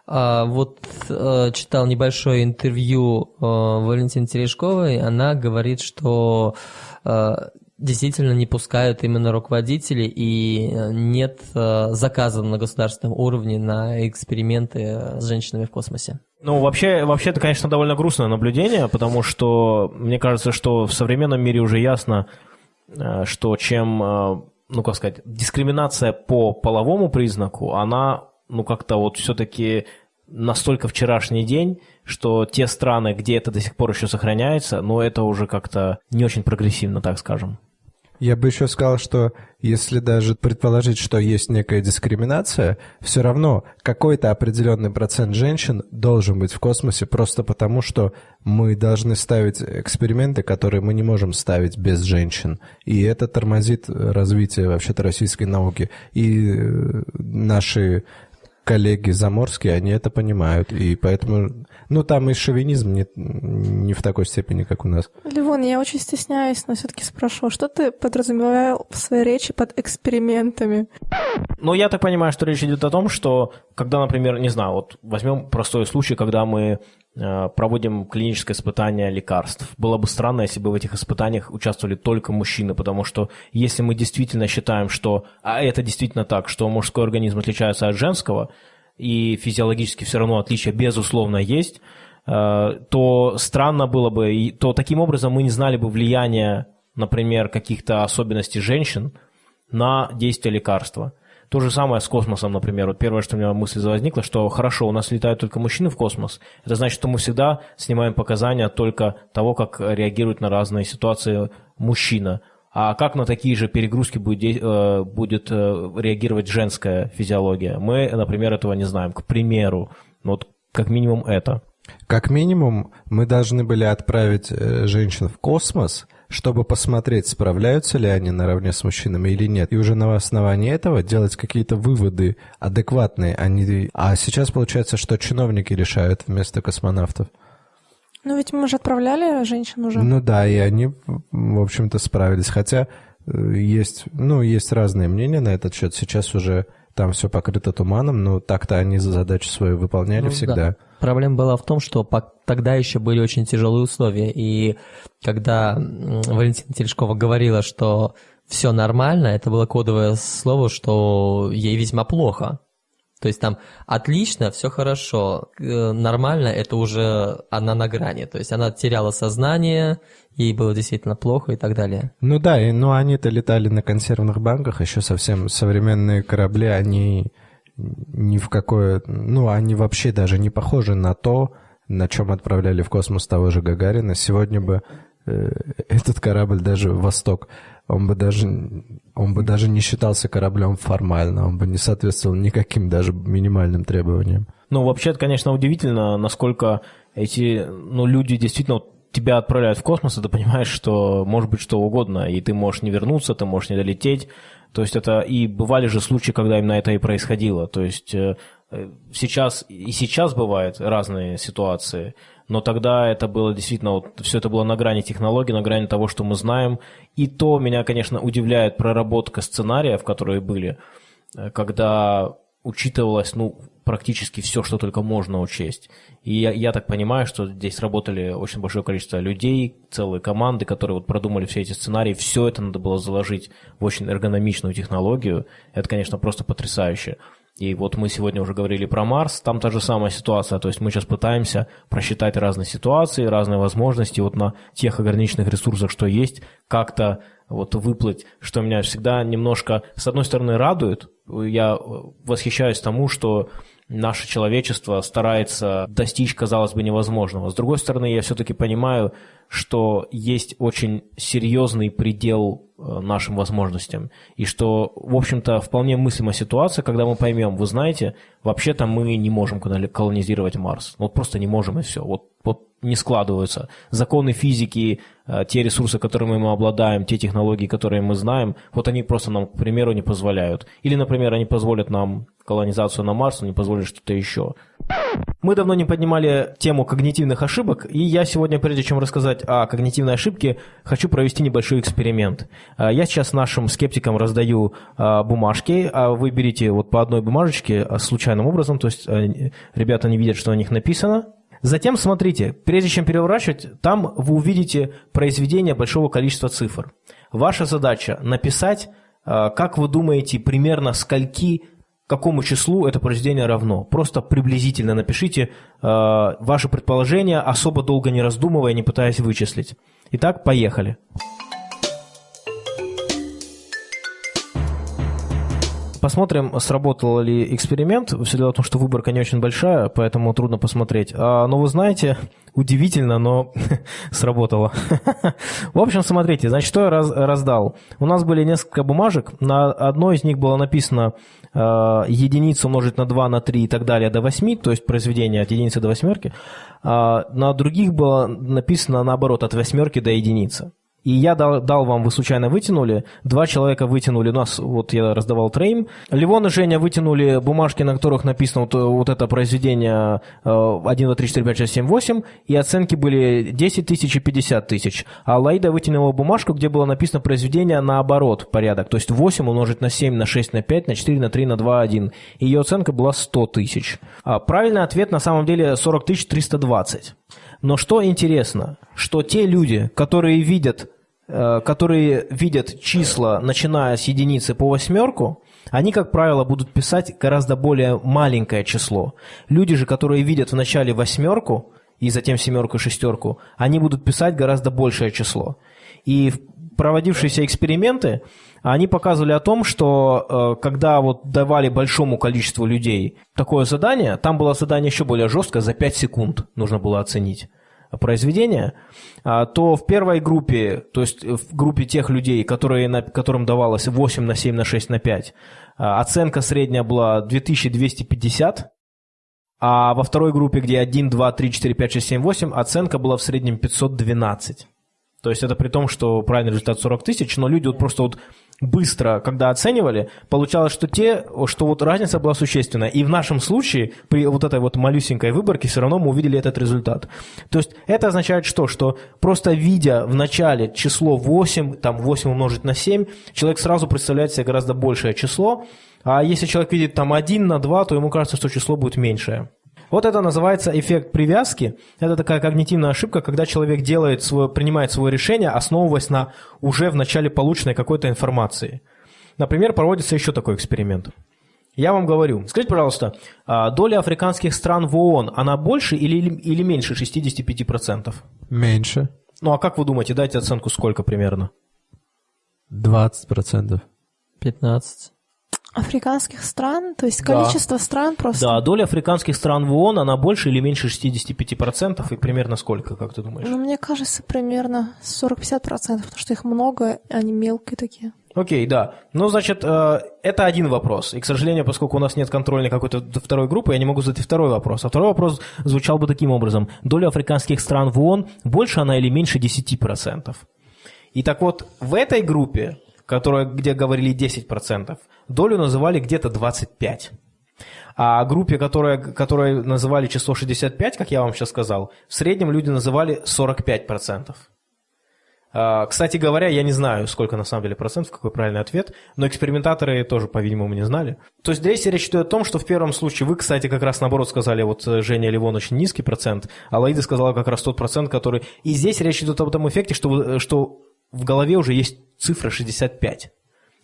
А, вот э, читал небольшое интервью э, Валентины Терешковой, она говорит, что действительно не пускают именно руководители и э, нет э, заказа на государственном уровне на эксперименты с женщинами в космосе. Ну, вообще, вообще это, конечно, довольно грустное наблюдение, потому что мне кажется, что в современном мире уже ясно, э, что чем, ну, как сказать, дискриминация по половому признаку, она, ну, как-то вот все-таки настолько вчерашний день, что те страны, где это до сих пор еще сохраняется, но это уже как-то не очень прогрессивно, так скажем. Я бы еще сказал, что если даже предположить, что есть некая дискриминация, все равно какой-то определенный процент женщин должен быть в космосе просто потому, что мы должны ставить эксперименты, которые мы не можем ставить без женщин. И это тормозит развитие вообще-то российской науки. И э, наши коллеги заморские, они это понимают, и поэтому, ну, там и шовинизм не, не в такой степени, как у нас. Ливон, я очень стесняюсь, но все-таки спрошу, что ты подразумевал в своей речи под экспериментами? Ну, я так понимаю, что речь идет о том, что когда, например, не знаю, вот возьмем простой случай, когда мы Э, проводим клиническое испытание лекарств. Было бы странно, если бы в этих испытаниях участвовали только мужчины, потому что если мы действительно считаем, что, а это действительно так, что мужской организм отличается от женского, и физиологически все равно отличия безусловно есть, э, то странно было бы, то таким образом мы не знали бы влияния, например, каких-то особенностей женщин на действие лекарства. То же самое с космосом, например. Вот первое, что у меня мысль возникла, что хорошо, у нас летают только мужчины в космос. Это значит, что мы всегда снимаем показания только того, как реагирует на разные ситуации мужчина. А как на такие же перегрузки будет, э, будет э, реагировать женская физиология? Мы, например, этого не знаем. К примеру, вот как минимум это. Как минимум, мы должны были отправить э, женщин в космос, чтобы посмотреть, справляются ли они наравне с мужчинами или нет. И уже на основании этого делать какие-то выводы адекватные. А, не... а сейчас получается, что чиновники решают вместо космонавтов. Ну ведь мы же отправляли женщин уже. Ну да, и они, в общем-то, справились. Хотя э, есть, ну, есть разные мнения на этот счет. Сейчас уже там все покрыто туманом, но так-то они задачу свою выполняли ну, всегда. Да. Проблема была в том, что тогда еще были очень тяжелые условия, и когда Валентина Терешкова говорила, что все нормально, это было кодовое слово, что ей весьма плохо. То есть там отлично, все хорошо, э, нормально, это уже она на грани. То есть она теряла сознание, ей было действительно плохо и так далее. Ну да, и, ну они-то летали на консервных банках, еще совсем современные корабли, они ни в какое... Ну, они вообще даже не похожи на то, на чем отправляли в космос того же Гагарина. Сегодня бы э, этот корабль даже «Восток», он бы даже, он бы даже не считался кораблем формально, он бы не соответствовал никаким даже минимальным требованиям. Ну, вообще, это, конечно, удивительно, насколько эти ну, люди действительно тебя отправляют в космос, и ты понимаешь, что может быть что угодно, и ты можешь не вернуться, ты можешь не долететь. То есть это и бывали же случаи, когда именно это и происходило. То есть э, сейчас и сейчас бывают разные ситуации, но тогда это было действительно, вот, все это было на грани технологий, на грани того, что мы знаем. И то меня, конечно, удивляет проработка сценариев, которые были, э, когда учитывалось, ну, практически все, что только можно учесть. И я, я так понимаю, что здесь работали очень большое количество людей, целые команды, которые вот продумали все эти сценарии, все это надо было заложить в очень эргономичную технологию. Это, конечно, просто потрясающе. И вот мы сегодня уже говорили про Марс, там та же самая ситуация, то есть мы сейчас пытаемся просчитать разные ситуации, разные возможности, вот на тех ограниченных ресурсах, что есть, как-то вот выплыть, что меня всегда немножко, с одной стороны, радует, я восхищаюсь тому, что наше человечество старается достичь, казалось бы, невозможного. С другой стороны, я все-таки понимаю, что есть очень серьезный предел э, нашим возможностям. И что, в общем-то, вполне мыслима ситуация, когда мы поймем, вы знаете, вообще-то мы не можем колонизировать Марс. Вот просто не можем и все. Вот, вот не складываются. Законы физики, э, те ресурсы, которыми мы обладаем, те технологии, которые мы знаем, вот они просто нам, к примеру, не позволяют. Или, например, они позволят нам колонизацию на Марс, но не позволят что-то еще. Мы давно не поднимали тему когнитивных ошибок, и я сегодня, прежде чем рассказать о когнитивной ошибке, хочу провести небольшой эксперимент. Э, я сейчас нашим скептикам раздаю э, бумажки, а вы берите вот по одной бумажечке случайным образом, то есть ребята не видят, что на них написано, Затем смотрите, прежде чем переворачивать, там вы увидите произведение большого количества цифр. Ваша задача написать, как вы думаете, примерно скольки, какому числу это произведение равно. Просто приблизительно напишите э, ваше предположение, особо долго не раздумывая, не пытаясь вычислить. Итак, поехали. Посмотрим, сработал ли эксперимент. Все дело в том, что выборка не очень большая, поэтому трудно посмотреть. А, но вы знаете, удивительно, но сработало. в общем, смотрите, значит, что я раз, раздал. У нас были несколько бумажек. На одной из них было написано э, единицу умножить на 2, на 3 и так далее до 8, то есть произведение от единицы до восьмерки. А на других было написано наоборот, от восьмерки до единицы и я дал, дал вам, вы случайно вытянули, два человека вытянули, у нас, вот я раздавал трейм, Ливон и Женя вытянули бумажки, на которых написано вот, вот это произведение 1, 2, 3, 4, 5, 6, 7, 8, и оценки были 10 тысяч и 50 тысяч. А Лаида вытянула бумажку, где было написано произведение наоборот порядок, то есть 8 умножить на 7, на 6, на 5, на 4, на 3, на 2, 1. И ее оценка была 100 тысяч. А правильный ответ на самом деле 40 тысяч 320. Но что интересно, что те люди, которые видят которые видят числа, начиная с единицы по восьмерку, они, как правило, будут писать гораздо более маленькое число. Люди же, которые видят в начале восьмерку и затем семерку шестерку, они будут писать гораздо большее число. И проводившиеся эксперименты, они показывали о том, что э, когда вот давали большому количеству людей такое задание, там было задание еще более жесткое, за 5 секунд нужно было оценить произведения, а, то в первой группе, то есть в группе тех людей, которые, которым давалось 8 на 7 на 6 на 5, а, оценка средняя была 2250, а во второй группе, где 1, 2, 3, 4, 5, 6, 7, 8, оценка была в среднем 512. То есть это при том, что правильный результат 40 тысяч, но люди вот просто вот быстро, когда оценивали, получалось, что те, что вот разница была существенная. И в нашем случае, при вот этой вот малюсенькой выборке, все равно мы увидели этот результат. То есть это означает что? Что просто видя в начале число 8, там 8 умножить на 7, человек сразу представляет себе гораздо большее число, а если человек видит там 1 на 2, то ему кажется, что число будет меньшее. Вот это называется эффект привязки. Это такая когнитивная ошибка, когда человек делает свое, принимает свое решение, основываясь на уже в начале полученной какой-то информации. Например, проводится еще такой эксперимент. Я вам говорю, скажите, пожалуйста, а доля африканских стран в ООН, она больше или, или меньше 65%? Меньше. Ну а как вы думаете, дайте оценку сколько примерно? 20%. 15%. Африканских стран? То есть количество да. стран просто? Да, доля африканских стран в ООН, она больше или меньше 65%, и примерно сколько, как ты думаешь? Ну, мне кажется, примерно 40-50%, потому что их много, они мелкие такие. Окей, да. Ну, значит, э, это один вопрос. И, к сожалению, поскольку у нас нет контрольной какой-то второй группы, я не могу задать второй вопрос. А второй вопрос звучал бы таким образом. Доля африканских стран в ООН, больше она или меньше 10%? И так вот, в этой группе которая, где говорили 10%, долю называли где-то 25%. А группе, которая, которая называли число 65, как я вам сейчас сказал, в среднем люди называли 45%. А, кстати говоря, я не знаю, сколько на самом деле процентов, какой правильный ответ, но экспериментаторы тоже, по-видимому, не знали. То есть здесь речь идет о том, что в первом случае вы, кстати, как раз наоборот сказали, вот э, Женя Ливон очень низкий процент, а Лаида сказала как раз тот процент, который... И здесь речь идет об этом эффекте, что, вы, что в голове уже есть цифра 65.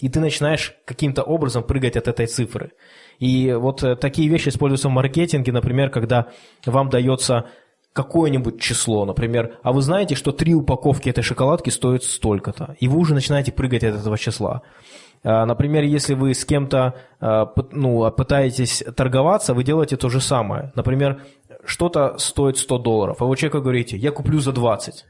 И ты начинаешь каким-то образом прыгать от этой цифры. И вот э, такие вещи используются в маркетинге, например, когда вам дается какое-нибудь число, например, а вы знаете, что три упаковки этой шоколадки стоят столько-то, и вы уже начинаете прыгать от этого числа. А, Например, если вы с кем-то а, ну, пытаетесь торговаться, вы делаете то же самое. Например, что-то стоит 100 долларов, а вы человеку говорите, я куплю за 20.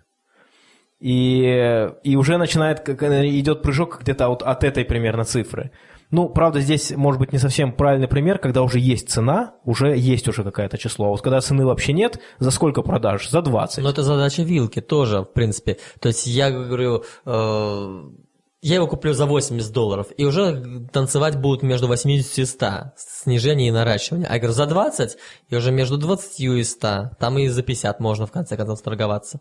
И, и уже начинает, как, э, идет прыжок где-то вот от этой примерно цифры. Ну, правда, здесь может быть не совсем правильный пример, когда уже есть цена, уже есть уже какое-то число. А вот когда цены вообще нет, за сколько продашь? За 20. Но это задача вилки тоже, в принципе. То есть я говорю, э, я его куплю за 80 долларов, и уже танцевать будут между 80 и 100, снижение и наращивание. А я говорю, за 20, и уже между 20 и 100, там и за 50 можно в конце концов торговаться.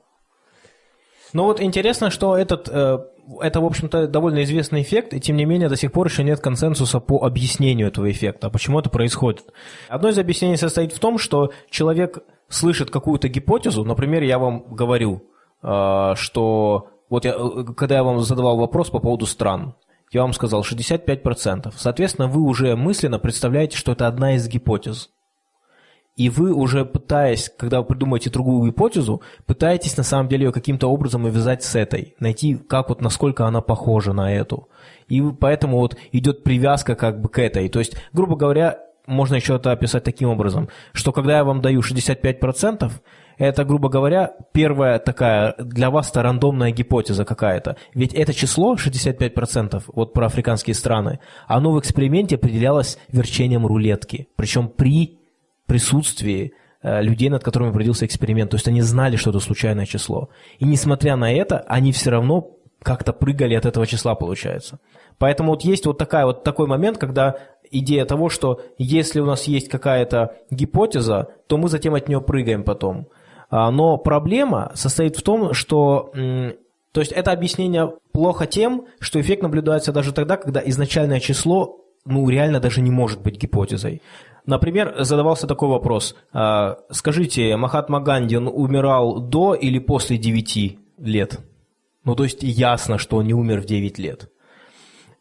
Но вот интересно, что этот, э, это, в общем-то, довольно известный эффект, и тем не менее до сих пор еще нет консенсуса по объяснению этого эффекта. А почему это происходит? Одно из объяснений состоит в том, что человек слышит какую-то гипотезу, например, я вам говорю, э, что вот я, э, когда я вам задавал вопрос по поводу стран, я вам сказал 65%. Соответственно, вы уже мысленно представляете, что это одна из гипотез. И вы уже пытаясь, когда вы придумаете другую гипотезу, пытаетесь на самом деле ее каким-то образом увязать с этой, найти, как вот, насколько она похожа на эту. И поэтому вот идет привязка как бы к этой. То есть, грубо говоря, можно еще это описать таким образом, что когда я вам даю 65%, это, грубо говоря, первая такая для вас-то рандомная гипотеза какая-то. Ведь это число 65%, вот про африканские страны, оно в эксперименте определялось верчением рулетки. Причем при присутствии э, людей, над которыми проводился эксперимент. То есть они знали, что это случайное число. И несмотря на это, они все равно как-то прыгали от этого числа, получается. Поэтому вот есть вот, такая, вот такой момент, когда идея того, что если у нас есть какая-то гипотеза, то мы затем от нее прыгаем потом. А, Но проблема состоит в том, что то есть это объяснение плохо тем, что эффект наблюдается даже тогда, когда изначальное число ну, реально даже не может быть гипотезой. Например, задавался такой вопрос. а, Скажите, Махатма Ганди он умирал до или после 9 лет? Ну, то есть ясно, что он не умер в 9 лет.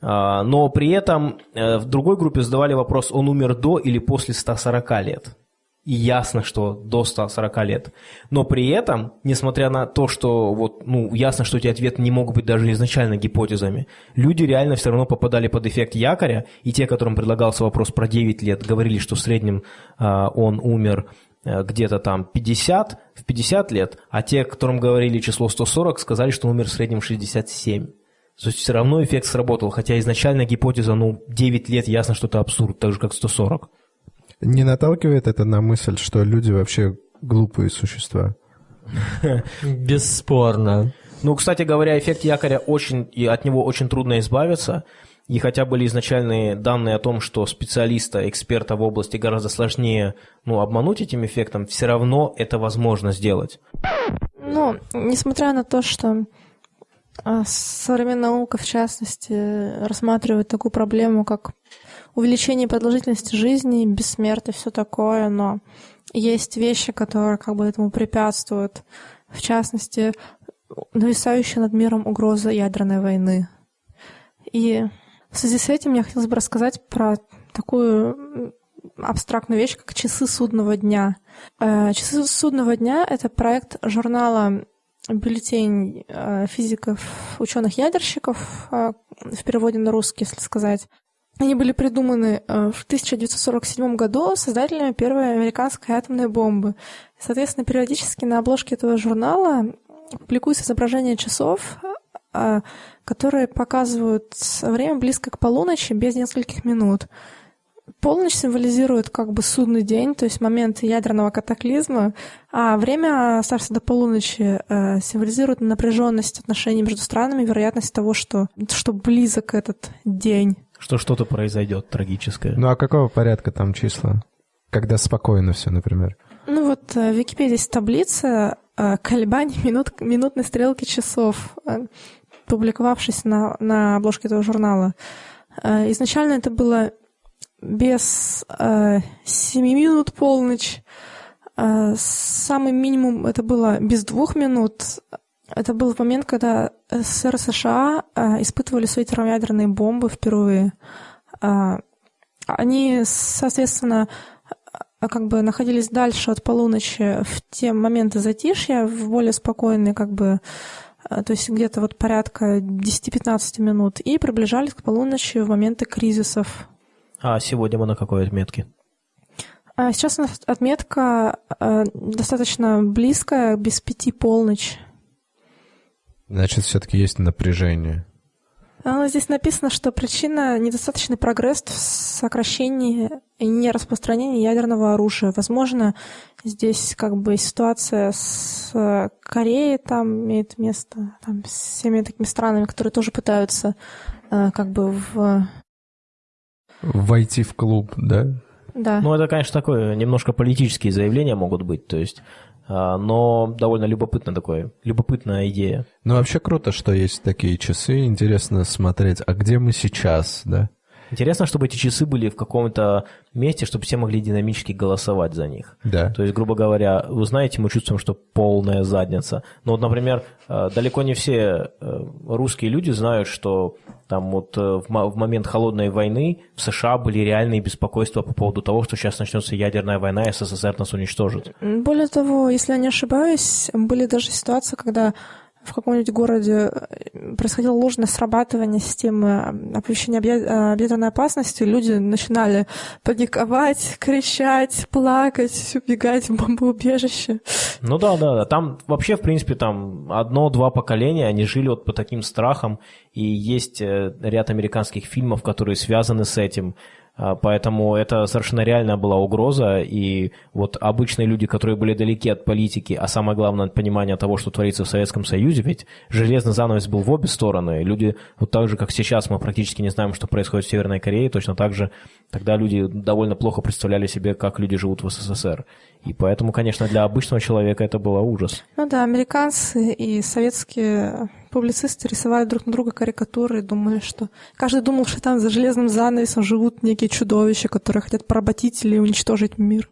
А, Но при этом э, в другой группе задавали вопрос, он умер до или после 140 лет. И ясно, что до 140 лет. Но при этом, несмотря на то, что вот, ну, ясно, что эти ответы не могут быть даже изначально гипотезами, люди реально все равно попадали под эффект якоря, и те, которым предлагался вопрос про 9 лет, говорили, что в среднем а, он умер э, где-то там 50, в 50 лет, а те, которым говорили число 140, сказали, что он умер в среднем в 67. То есть все равно эффект сработал, хотя изначально гипотеза, ну, 9 лет, ясно, что это абсурд, так же, как 140. Не наталкивает это на мысль, что люди вообще глупые существа? Бесспорно. Ну, кстати говоря, эффект якоря очень, и от него очень трудно избавиться. И хотя были изначальные данные о том, что специалиста, эксперта в области гораздо сложнее ну, обмануть этим эффектом, все равно это возможно сделать. Ну, несмотря на то, что а, современная наука, в частности, рассматривает такую проблему, как увеличение продолжительности жизни, бессмертие, все такое, но есть вещи, которые как бы этому препятствуют. В частности, нависающая над миром угроза ядерной войны. И в связи с этим я хотела бы рассказать про такую абстрактную вещь, как часы судного дня. Э, Часы судного дня — это проект журнала бюллетень э, физиков, ученых-ядерщиков, э, в переводе на русский, если сказать. Они были придуманы э, в 1947 году создателями первой американской атомной бомбы. Соответственно, периодически на обложке этого журнала публикуются изображения часов, э, которые показывают время близко к полуночи без нескольких минут. Полночь символизирует как бы судный день, то есть момент ядерного катаклизма, а время, оставшееся до полуночи, э, символизирует напряженность отношений между странами, вероятность того, что, что близок этот день. Что что-то произойдет трагическое. Ну а какого порядка там числа? Когда спокойно все, например. Ну вот э, в Википедии есть таблица э, колебаний минут, минутной стрелки часов, э, публиковавшись на, на обложке этого журнала. Изначально это было без э, 7 минут полночь. Э, Самый минимум это было без двух минут. Это был момент, когда СССР и США э, испытывали свои термоядерные бомбы впервые. Э, Они, соответственно, э, как бы находились дальше от полуночи в те моменты затишья, в более спокойные как бы то есть где-то вот порядка 10-15 минут, и приближались к полуночи в моменты кризисов. А сегодня мы на какой отметке? А сейчас у нас отметка достаточно близкая, без пяти полночь. Значит, все-таки есть напряжение. А, здесь написано, что причина – недостаточный прогресс в сокращении и нераспространении ядерного оружия. Возможно, здесь как бы ситуация с э, Кореей там имеет место, там с всеми такими странами, которые тоже пытаются э, как бы в... Войти в клуб, да? Да. Ну, это, конечно, такое, немножко политические заявления могут быть, то есть, но довольно любопытно такое, любопытная идея. Ну, вообще круто, что есть такие часы. Интересно смотреть, а где мы сейчас, да? Интересно, чтобы эти часы были в каком-то месте, чтобы все могли динамически голосовать за них. Да. То есть, грубо говоря, вы знаете, мы чувствуем, что полная задница. Но вот, например, э, далеко не все э, русские люди знают, что там вот э, в момент холодной войны в США были реальные беспокойства по поводу того, что сейчас начнется ядерная война, и СССР нас уничтожит. Более того, если я не ошибаюсь, были даже ситуации, когда в каком-нибудь городе э, происходило ложное срабатывание системы э, оповещения объя- э, опасности, люди начинали паниковать, кричать, плакать, убегать в бомбоубежище. Ну да, да, да. Там вообще, в принципе, там одно-два поколения, они жили вот по таким страхам, и есть ряд американских фильмов, которые связаны с этим. А, Поэтому это совершенно реальная была угроза, и вот обычные люди, которые были далеки от политики, а самое главное от понимания того, что творится в Советском Союзе, ведь железный занавес был в обе стороны. Люди, вот так же, как сейчас мы практически не знаем, что происходит в Северной Корее, точно так же тогда люди довольно плохо представляли себе, как люди живут в СССР. И поэтому, конечно, для обычного человека это было ужас. Ну да, американцы и советские публицисты рисовали друг на друга карикатуры и думали, что... Каждый думал, что там за железным занавесом живут некие чудовища, которые хотят поработить или уничтожить мир.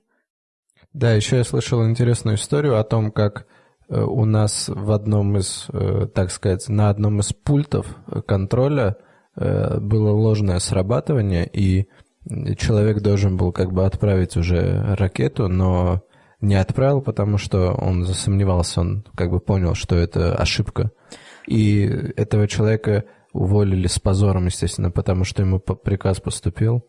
Да, еще я слышал интересную историю о том, как э, у нас в одном из, э, так сказать, на одном из пультов э, контроля было ложное срабатывание, и человек должен был как бы отправить уже ракету, но не отправил, потому что он засомневался, он как бы понял, что это ошибка. И этого человека уволили с позором, естественно, потому что ему приказ поступил,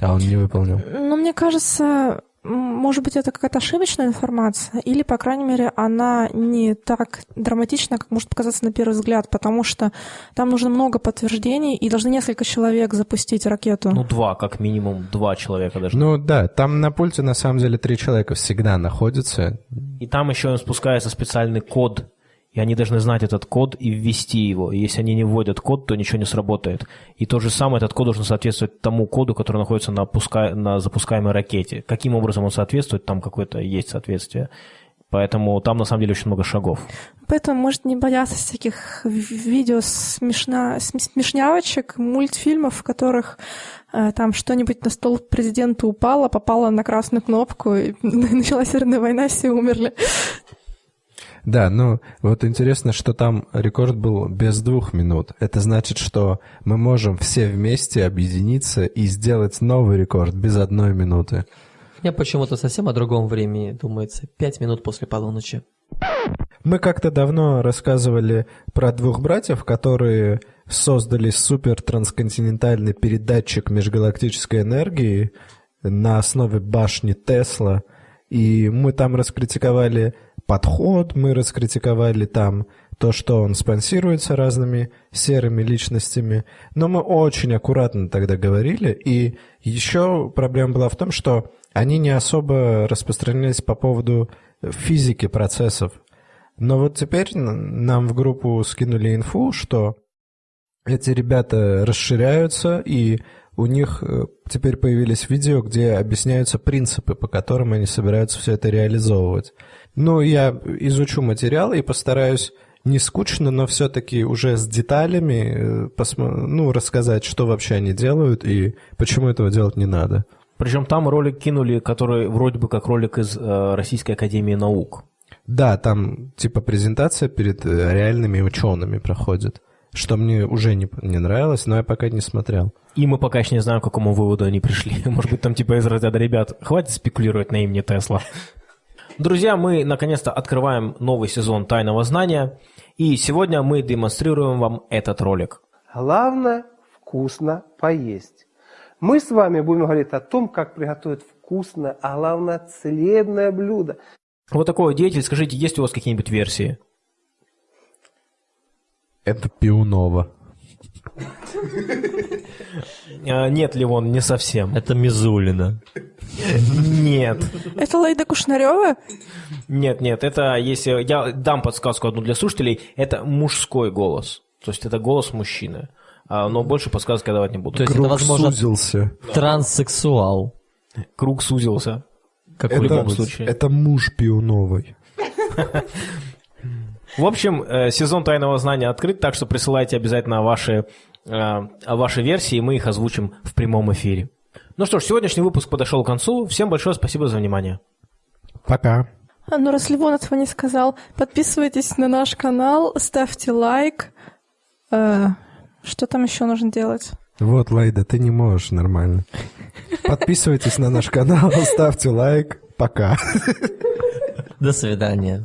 а он не выполнил. Но мне кажется, может быть, это какая-то ошибочная информация, или, по крайней мере, она не так драматична, как может показаться на первый взгляд, потому что там нужно много подтверждений, и должны несколько человек запустить ракету. Ну, два, как минимум, два человека даже. Ну да, там на пульте на самом деле три человека всегда находятся. И там еще им спускается специальный код, и они должны знать этот код и ввести его. И если они не вводят код, то ничего не сработает. И то же самое, этот код должен соответствовать тому коду, который находится на, пуска... на запускаемой ракете. Каким образом он соответствует, там какое-то есть соответствие. Поэтому там на самом деле очень много шагов. Поэтому может не бояться всяких видео смешна... см- смешнявочек, мультфильмов, в которых э, там что-нибудь на стол президента упало, попало на красную кнопку, и началась ядерная война, все умерли. Да, ну вот интересно, что там рекорд был без двух минут. Это значит, что мы можем все вместе объединиться и сделать новый рекорд без одной минуты. Мне почему-то совсем о другом времени думается. Пять минут после полуночи. Мы как-то давно рассказывали про двух братьев, которые создали супер трансконтинентальный передатчик межгалактической энергии на основе башни Тесла. И мы там раскритиковали подход, мы раскритиковали там то, что он спонсируется разными серыми личностями. Но мы очень аккуратно тогда говорили. И еще проблема была в том, что они не особо распространялись по поводу физики процессов. Но вот теперь нам в группу скинули инфу, что эти ребята расширяются, и у них э, теперь появились видео, где объясняются принципы, по которым они собираются все это реализовывать. Ну, я изучу материал и постараюсь не скучно, но все-таки уже с деталями э, посмо- ну, рассказать, что вообще они делают и почему этого делать не надо. Причем там ролик кинули, который вроде бы как ролик из э, Российской Академии Наук. Да, там типа презентация перед э, реальными учеными проходит, что мне уже не, не нравилось, но я пока не смотрел. И мы пока еще не знаем, к какому выводу они пришли. Может быть, там типа из разряда ребят, хватит спекулировать на имени Тесла. Друзья, мы наконец-то открываем новый сезон «Тайного знания». И сегодня мы демонстрируем вам этот ролик. Главное – вкусно поесть. Мы с вами будем говорить о том, как приготовить вкусное, а главное – целебное блюдо. Вот такой вот деятель, скажите, есть у вас какие-нибудь версии? Это Пиунова. А, Нет, Ливон, не совсем. Это Мизулина. Нет. Это Лейда Кушнарева? Нет, нет, это если... Я дам подсказку одну для слушателей. Это мужской голос. То есть это голос мужчины. А, Но больше подсказки я давать не буду. То есть Круг это, возможно, сузился. транссексуал. Круг сузился. Как в любом случае. это муж Пиуновой. В общем, э, сезон тайного знания открыт, так что присылайте обязательно ваши, ваши версии, и мы их озвучим в прямом эфире. Ну что ж, сегодняшний выпуск подошел к концу. Всем большое спасибо за внимание. Пока. А, ну, раз Ливон этого не сказал, подписывайтесь на наш канал, ставьте лайк. Э, что там еще нужно делать? Вот, Лайда, ты не можешь нормально. Подписывайтесь на наш канал, ставьте лайк. Пока. До свидания.